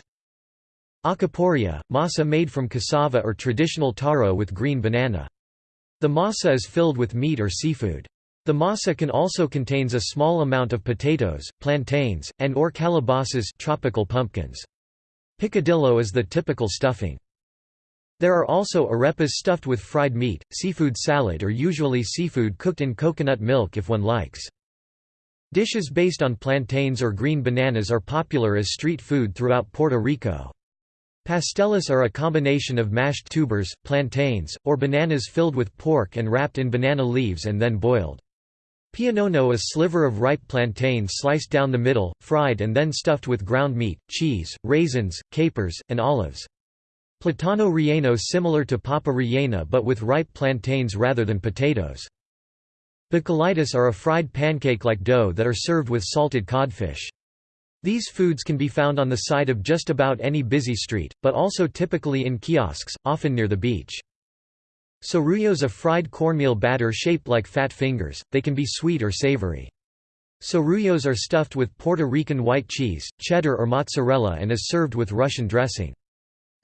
Alcapurria, masa made from cassava or traditional taro with green banana. The masa is filled with meat or seafood. The masa can also contains a small amount of potatoes, plantains, and or calabasas tropical pumpkins. Picadillo is the typical stuffing. There are also arepas stuffed with fried meat, seafood salad or usually seafood cooked in coconut milk if one likes. Dishes based on plantains or green bananas are popular as street food throughout Puerto Rico. Pastelas are a combination of mashed tubers, plantains, or bananas filled with pork and wrapped in banana leaves and then boiled. Pionono a sliver of ripe plantain sliced down the middle, fried and then stuffed with ground meat, cheese, raisins, capers, and olives. Platano relleno similar to papa rellena but with ripe plantains rather than potatoes. Bacalaítos are a fried pancake-like dough that are served with salted codfish. These foods can be found on the side of just about any busy street, but also typically in kiosks, often near the beach. Sorullos a fried cornmeal batter shaped like fat fingers, they can be sweet or savory. Sorullos are stuffed with Puerto Rican white cheese, cheddar or mozzarella and is served with Russian dressing.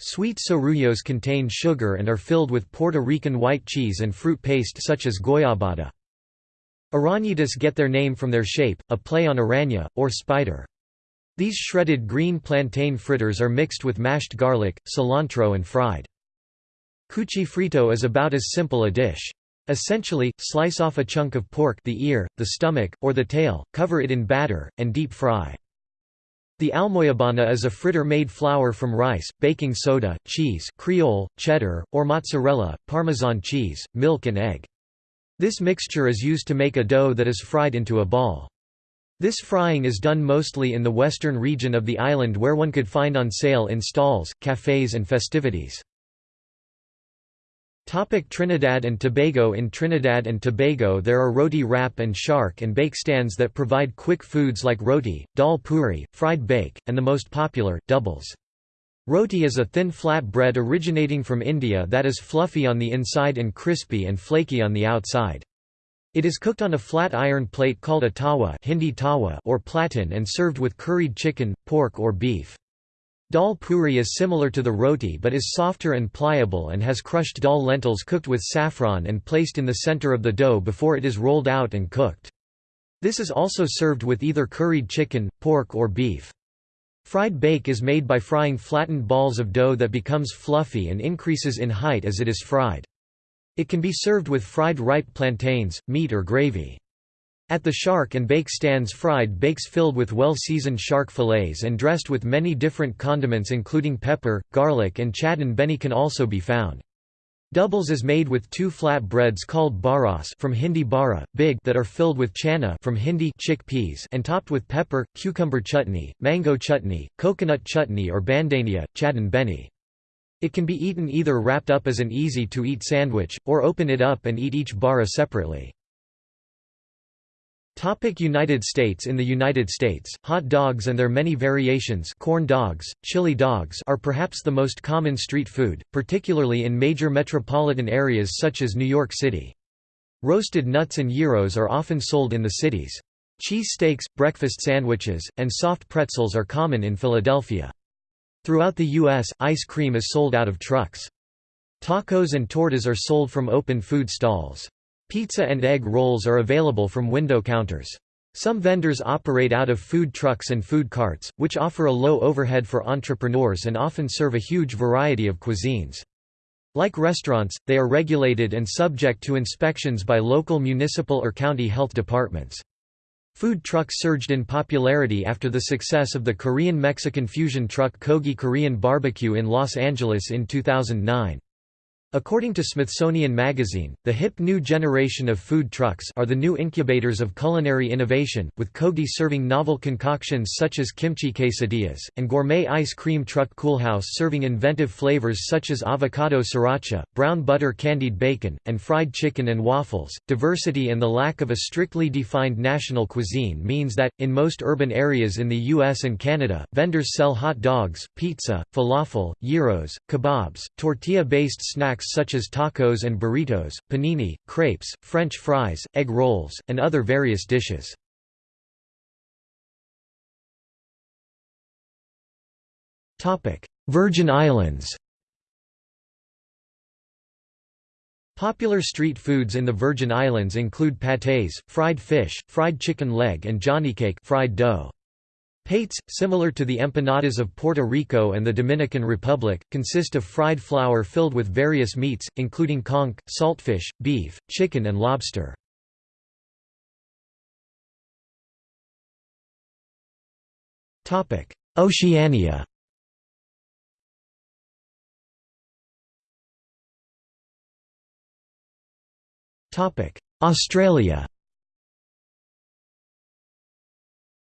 Sweet sorullos contain sugar and are filled with Puerto Rican white cheese and fruit paste such as goyabada. Arañitas get their name from their shape, a play on araña, or spider. These shredded green plantain fritters are mixed with mashed garlic, cilantro and fried. Cuchifrito is about as simple a dish. Essentially, slice off a chunk of pork the ear, the stomach, or the tail, cover it in batter, and deep fry. The almojábana is a fritter made flour from rice, baking soda, cheese Creole, cheddar, or mozzarella, parmesan cheese, milk and egg. This mixture is used to make a dough that is fried into a ball. This frying is done mostly in the western region of the island where one could find on sale in stalls, cafes and festivities. Topic Trinidad and Tobago In Trinidad and Tobago there are roti wrap and shark and bake stands that provide quick foods like roti, dal puri, fried bake, and the most popular, doubles. Roti is a thin flat bread originating from India that is fluffy on the inside and crispy and flaky on the outside. It is cooked on a flat iron plate called a tawa, Hindi tawa or platen and served with curried chicken, pork or beef. Dal puri is similar to the roti but is softer and pliable and has crushed dal lentils cooked with saffron and placed in the center of the dough before it is rolled out and cooked. This is also served with either curried chicken, pork or beef. Fried bake is made by frying flattened balls of dough that becomes fluffy and increases in height as it is fried. It can be served with fried ripe plantains, meat or gravy. At the shark and bake stands fried bakes filled with well-seasoned shark fillets and dressed with many different condiments including pepper, garlic and chadon beni can also be found. Doubles is made with two flat breads called baras from Hindi bara, big that are filled with chana from Hindi chickpeas and topped with pepper, cucumber chutney, mango chutney, coconut chutney or bandania, chadon beni. It can be eaten either wrapped up as an easy-to-eat sandwich, or open it up and eat each bara separately. Topic United States In the United States, hot dogs and their many variations corn dogs, chili dogs are perhaps the most common street food, particularly in major metropolitan areas such as New York City. Roasted nuts and gyros are often sold in the cities. Cheese steaks, breakfast sandwiches, and soft pretzels are common in Philadelphia. Throughout the U.S., ice cream is sold out of trucks. Tacos and tortas are sold from open food stalls. Pizza and egg rolls are available from window counters. Some vendors operate out of food trucks and food carts, which offer a low overhead for entrepreneurs and often serve a huge variety of cuisines. Like restaurants, they are regulated and subject to inspections by local municipal or county health departments. Food trucks surged in popularity after the success of the Korean-Mexican fusion truck Kogi Korean Barbecue in Los Angeles in 2009. According to Smithsonian Magazine, the hip new generation of food trucks are the new incubators of culinary innovation, with Kogi serving novel concoctions such as kimchi quesadillas, and gourmet ice cream truck Coolhaus serving inventive flavors such as avocado sriracha, brown butter candied bacon, and fried chicken and waffles. Diversity and the lack of a strictly defined national cuisine means that, in most urban areas in the US and Canada, vendors sell hot dogs, pizza, falafel, gyros, kebabs, tortilla-based snacks such as tacos and burritos, panini, crepes, French fries, egg rolls, and other various dishes. Virgin Islands Popular street foods in the Virgin Islands include pâtés, fried fish, fried chicken leg and johnnycake fried dough. Pates, similar to the empanadas of Puerto Rico and the Dominican Republic, consist of fried flour filled with various meats, including conch, saltfish, beef, chicken and lobster. Oceania Australia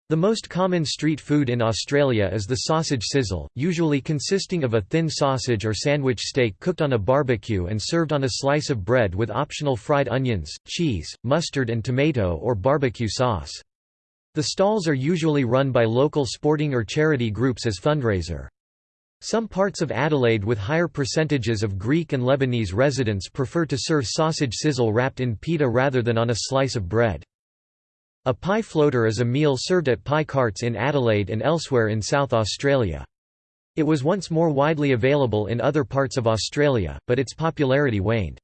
The most common street food in Australia is the sausage sizzle, usually consisting of a thin sausage or sandwich steak cooked on a barbecue and served on a slice of bread with optional fried onions, cheese, mustard and tomato or barbecue sauce. The stalls are usually run by local sporting or charity groups as fundraiser. Some parts of Adelaide with higher percentages of Greek and Lebanese residents prefer to serve sausage sizzle wrapped in pita rather than on a slice of bread. A pie floater is a meal served at pie carts in Adelaide and elsewhere in South Australia. It was once more widely available in other parts of Australia, but its popularity waned.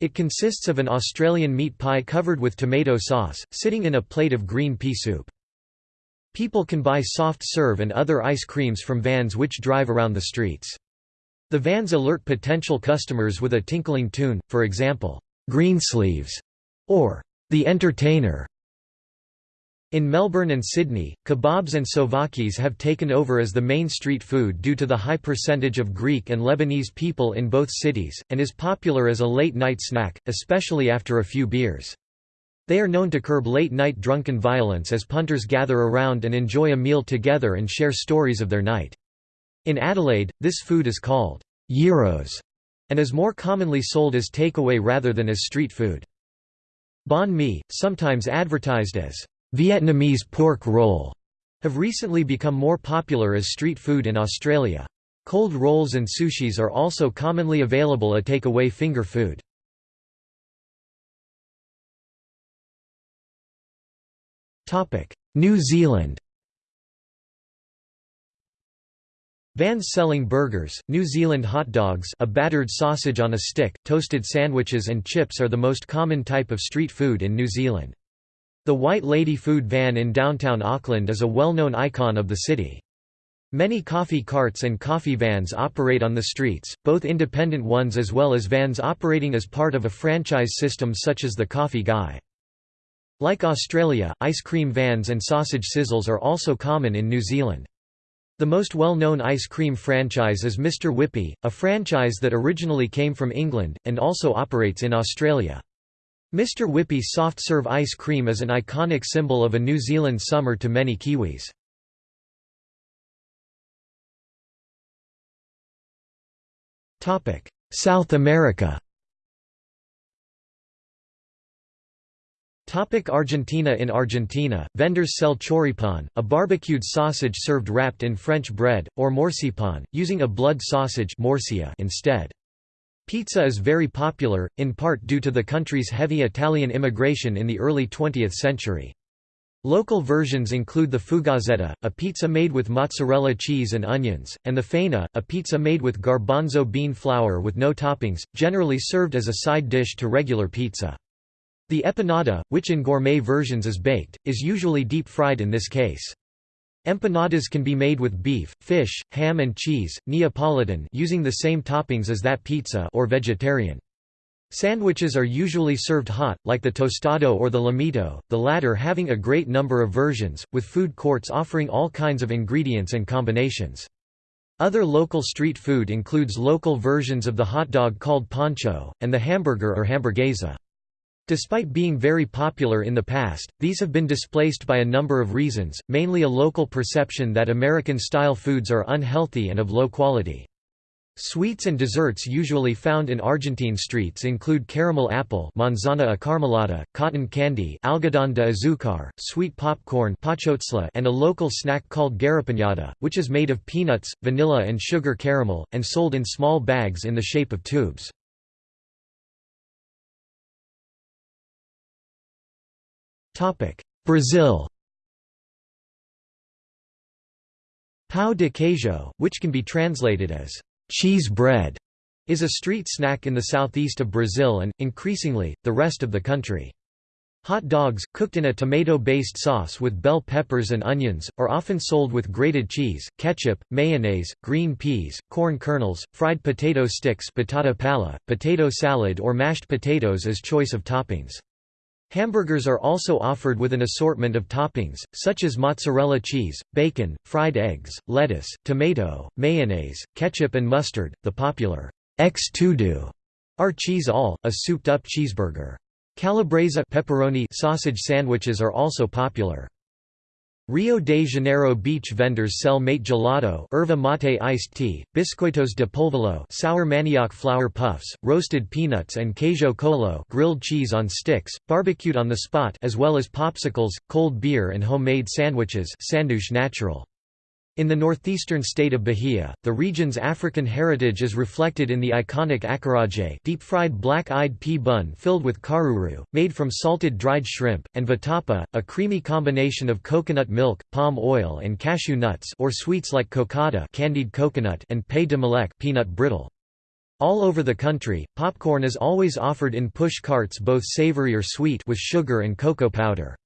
It consists of an Australian meat pie covered with tomato sauce, sitting in a plate of green pea soup. People can buy soft serve and other ice creams from vans which drive around the streets. The vans alert potential customers with a tinkling tune, for example, "'Greensleeves' or "'The Entertainer' In Melbourne and Sydney, kebabs and souvlaki's have taken over as the main street food due to the high percentage of Greek and Lebanese people in both cities, and is popular as a late-night snack, especially after a few beers. They are known to curb late-night drunken violence as punters gather around and enjoy a meal together and share stories of their night. In Adelaide, this food is called gyros and is more commonly sold as takeaway rather than as street food. Banh mi, sometimes advertised as Vietnamese pork roll have recently become more popular as street food in Australia. Cold rolls and sushis are also commonly available as take-away finger food. New Zealand Vans selling burgers, New Zealand hot dogs a battered sausage on a stick, toasted sandwiches and chips are the most common type of street food in New Zealand. The White Lady food van in downtown Auckland is a well-known icon of the city. Many coffee carts and coffee vans operate on the streets, both independent ones as well as vans operating as part of a franchise system such as the Coffee Guy. Like Australia, ice cream vans and sausage sizzles are also common in New Zealand. The most well-known ice cream franchise is Mr Whippy, a franchise that originally came from England, and also operates in Australia. Mr Whippy soft-serve ice cream is an iconic symbol of a New Zealand summer to many Kiwis. South America Topic Argentina In Argentina, vendors sell choripan, a barbecued sausage served wrapped in French bread, or morcipan, using a blood sausage instead. Pizza is very popular, in part due to the country's heavy Italian immigration in the early 20th century. Local versions include the fugazzetta, a pizza made with mozzarella cheese and onions, and the faina, a pizza made with garbanzo bean flour with no toppings, generally served as a side dish to regular pizza. The empanada, which in gourmet versions is baked, is usually deep-fried in this case. Empanadas can be made with beef, fish, ham and cheese, Neapolitan using the same toppings as that pizza or vegetarian. Sandwiches are usually served hot, like the tostado or the lomito, the latter having a great number of versions, with food courts offering all kinds of ingredients and combinations. Other local street food includes local versions of the hot dog called pancho, and the hamburger or hamburguesa. Despite being very popular in the past, these have been displaced by a number of reasons, mainly a local perception that American-style foods are unhealthy and of low quality. Sweets and desserts usually found in Argentine streets include caramel apple manzana acaramelada, cotton candy algodón de azúcar, sweet popcorn and a local snack called garrapiñada, which is made of peanuts, vanilla and sugar caramel, and sold in small bags in the shape of tubes. Brazil Pão de queijo, which can be translated as Cheese bread is a street snack in the southeast of Brazil and, increasingly, the rest of the country. Hot dogs, cooked in a tomato-based sauce with bell peppers and onions, are often sold with grated cheese, ketchup, mayonnaise, green peas, corn kernels, fried potato sticks batata palha, potato salad or mashed potatoes as choice of toppings. Hamburgers are also offered with an assortment of toppings, such as mozzarella cheese, bacon, fried eggs, lettuce, tomato, mayonnaise, ketchup and mustard. The popular X-tudo are cheese all, a souped-up cheeseburger. Calabresa pepperoni sausage sandwiches are also popular. Rio de Janeiro beach vendors sell mate gelado erva mate iced tea, biscoitos de polvilho sour manioc flour puffs, roasted peanuts and queijo coalho grilled cheese on sticks, barbecued on the spot as well as popsicles, cold beer and homemade sandwiches sanduíche natural. In the northeastern state of Bahia, the region's African heritage is reflected in the iconic acarajé deep-fried black-eyed pea bun filled with caruru, made from salted dried shrimp, and vatapa, a creamy combination of coconut milk, palm oil and cashew nuts or sweets like cocada candied coconut and pé de moleque peanut brittle. All over the country, popcorn is always offered in push carts both savory or sweet with sugar and cocoa powder.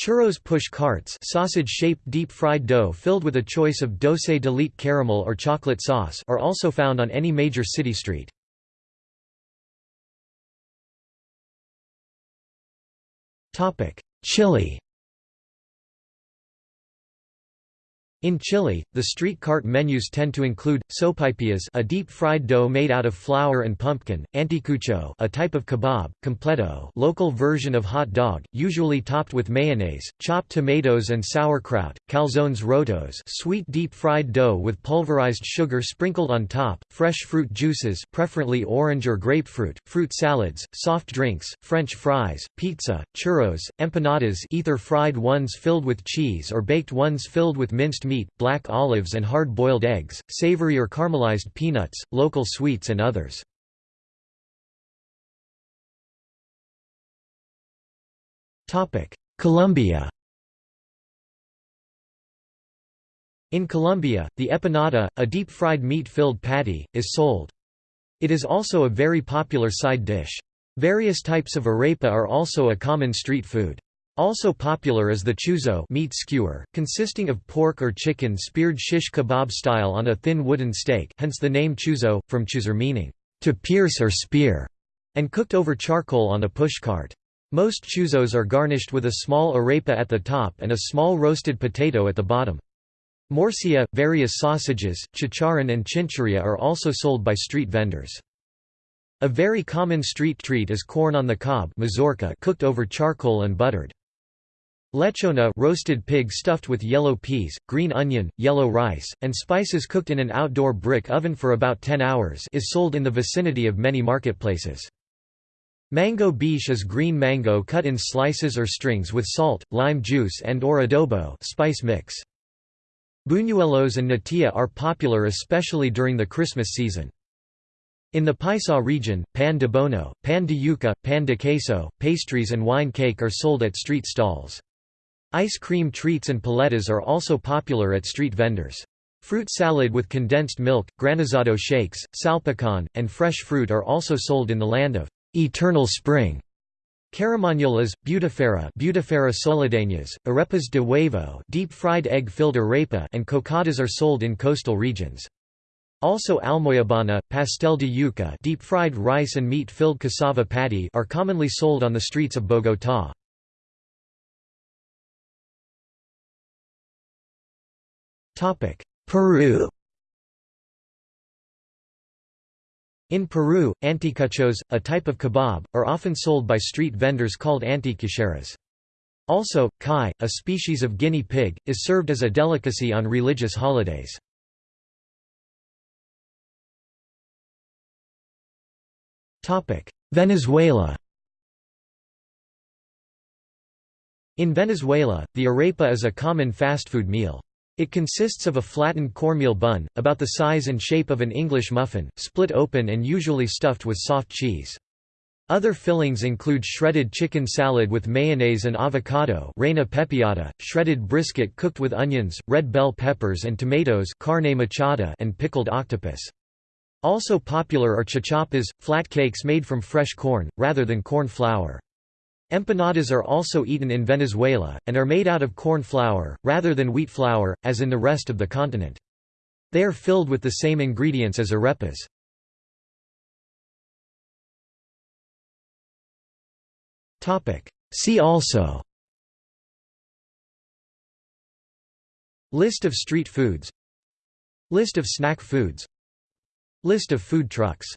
Churros push carts sausage-shaped deep-fried dough filled with a choice of doce de leite caramel or chocolate sauce are also found on any major city street. Chile In Chile, the street cart menus tend to include sopaipillas, a deep-fried dough made out of flour and pumpkin, anticucho, a type of kebab, completo, local version of hot dog, usually topped with mayonnaise, chopped tomatoes and sauerkraut, calzones rotos, sweet deep-fried dough with pulverized sugar sprinkled on top, fresh fruit juices, preferably orange or grapefruit, fruit salads, soft drinks, French fries, pizza, churros, empanadas, either fried ones filled with cheese or baked ones filled with minced meat, black olives and hard-boiled eggs, savory or caramelized peanuts, local sweets and others. Colombia In Colombia, the empanada, a deep-fried meat-filled patty, is sold. It is also a very popular side dish. Various types of arepa are also a common street food. Also popular is the chuzo meat skewer, consisting of pork or chicken speared shish kebab style on a thin wooden stake hence the name chuzo, from chuzar meaning, to pierce or spear, and cooked over charcoal on a pushcart. Most chuzos are garnished with a small arepa at the top and a small roasted potato at the bottom. Morcilla, various sausages, chicharron and chinchurria are also sold by street vendors. A very common street treat is corn on the cob mazorca cooked over charcoal and buttered. Lechona roasted pig stuffed with yellow peas, green onion, yellow rice, and spices cooked in an outdoor brick oven for about 10 hours is sold in the vicinity of many marketplaces. Mango biche is green mango cut in slices or strings with salt, lime juice and or adobo spice mix. Buñuelos and natilla are popular especially during the Christmas season. In the Paisa region, pan de bono, pan de yuca, pan de queso, pastries and wine cake are sold at street stalls. Ice cream treats and paletas are also popular at street vendors. Fruit salad with condensed milk, granizado shakes, salpicon, and fresh fruit are also sold in the land of eternal spring. Carimañolas, butifarra, butifarra soledeñas, arepas de huevo, deep-fried egg-filled arepa, and cocadas are sold in coastal regions. Also almojábana, pastel de yuca deep-fried rice and meat-filled cassava patty are commonly sold on the streets of Bogotá. Peru In Peru, anticuchos, a type of kebab, are often sold by street vendors called anticucheras. Also, cuy, a species of guinea pig, is served as a delicacy on religious holidays. Venezuela In Venezuela, the arepa is a common fast food meal. It consists of a flattened cornmeal bun, about the size and shape of an English muffin, split open and usually stuffed with soft cheese. Other fillings include shredded chicken salad with mayonnaise and avocado reina pepiada, shredded brisket cooked with onions, red bell peppers and tomatoes carne mechada and pickled octopus. Also popular are cachapas, flat cakes made from fresh corn, rather than corn flour. Empanadas are also eaten in Venezuela, and are made out of corn flour, rather than wheat flour, as in the rest of the continent. They are filled with the same ingredients as arepas. See also List of street foods List of snack foods List of food trucks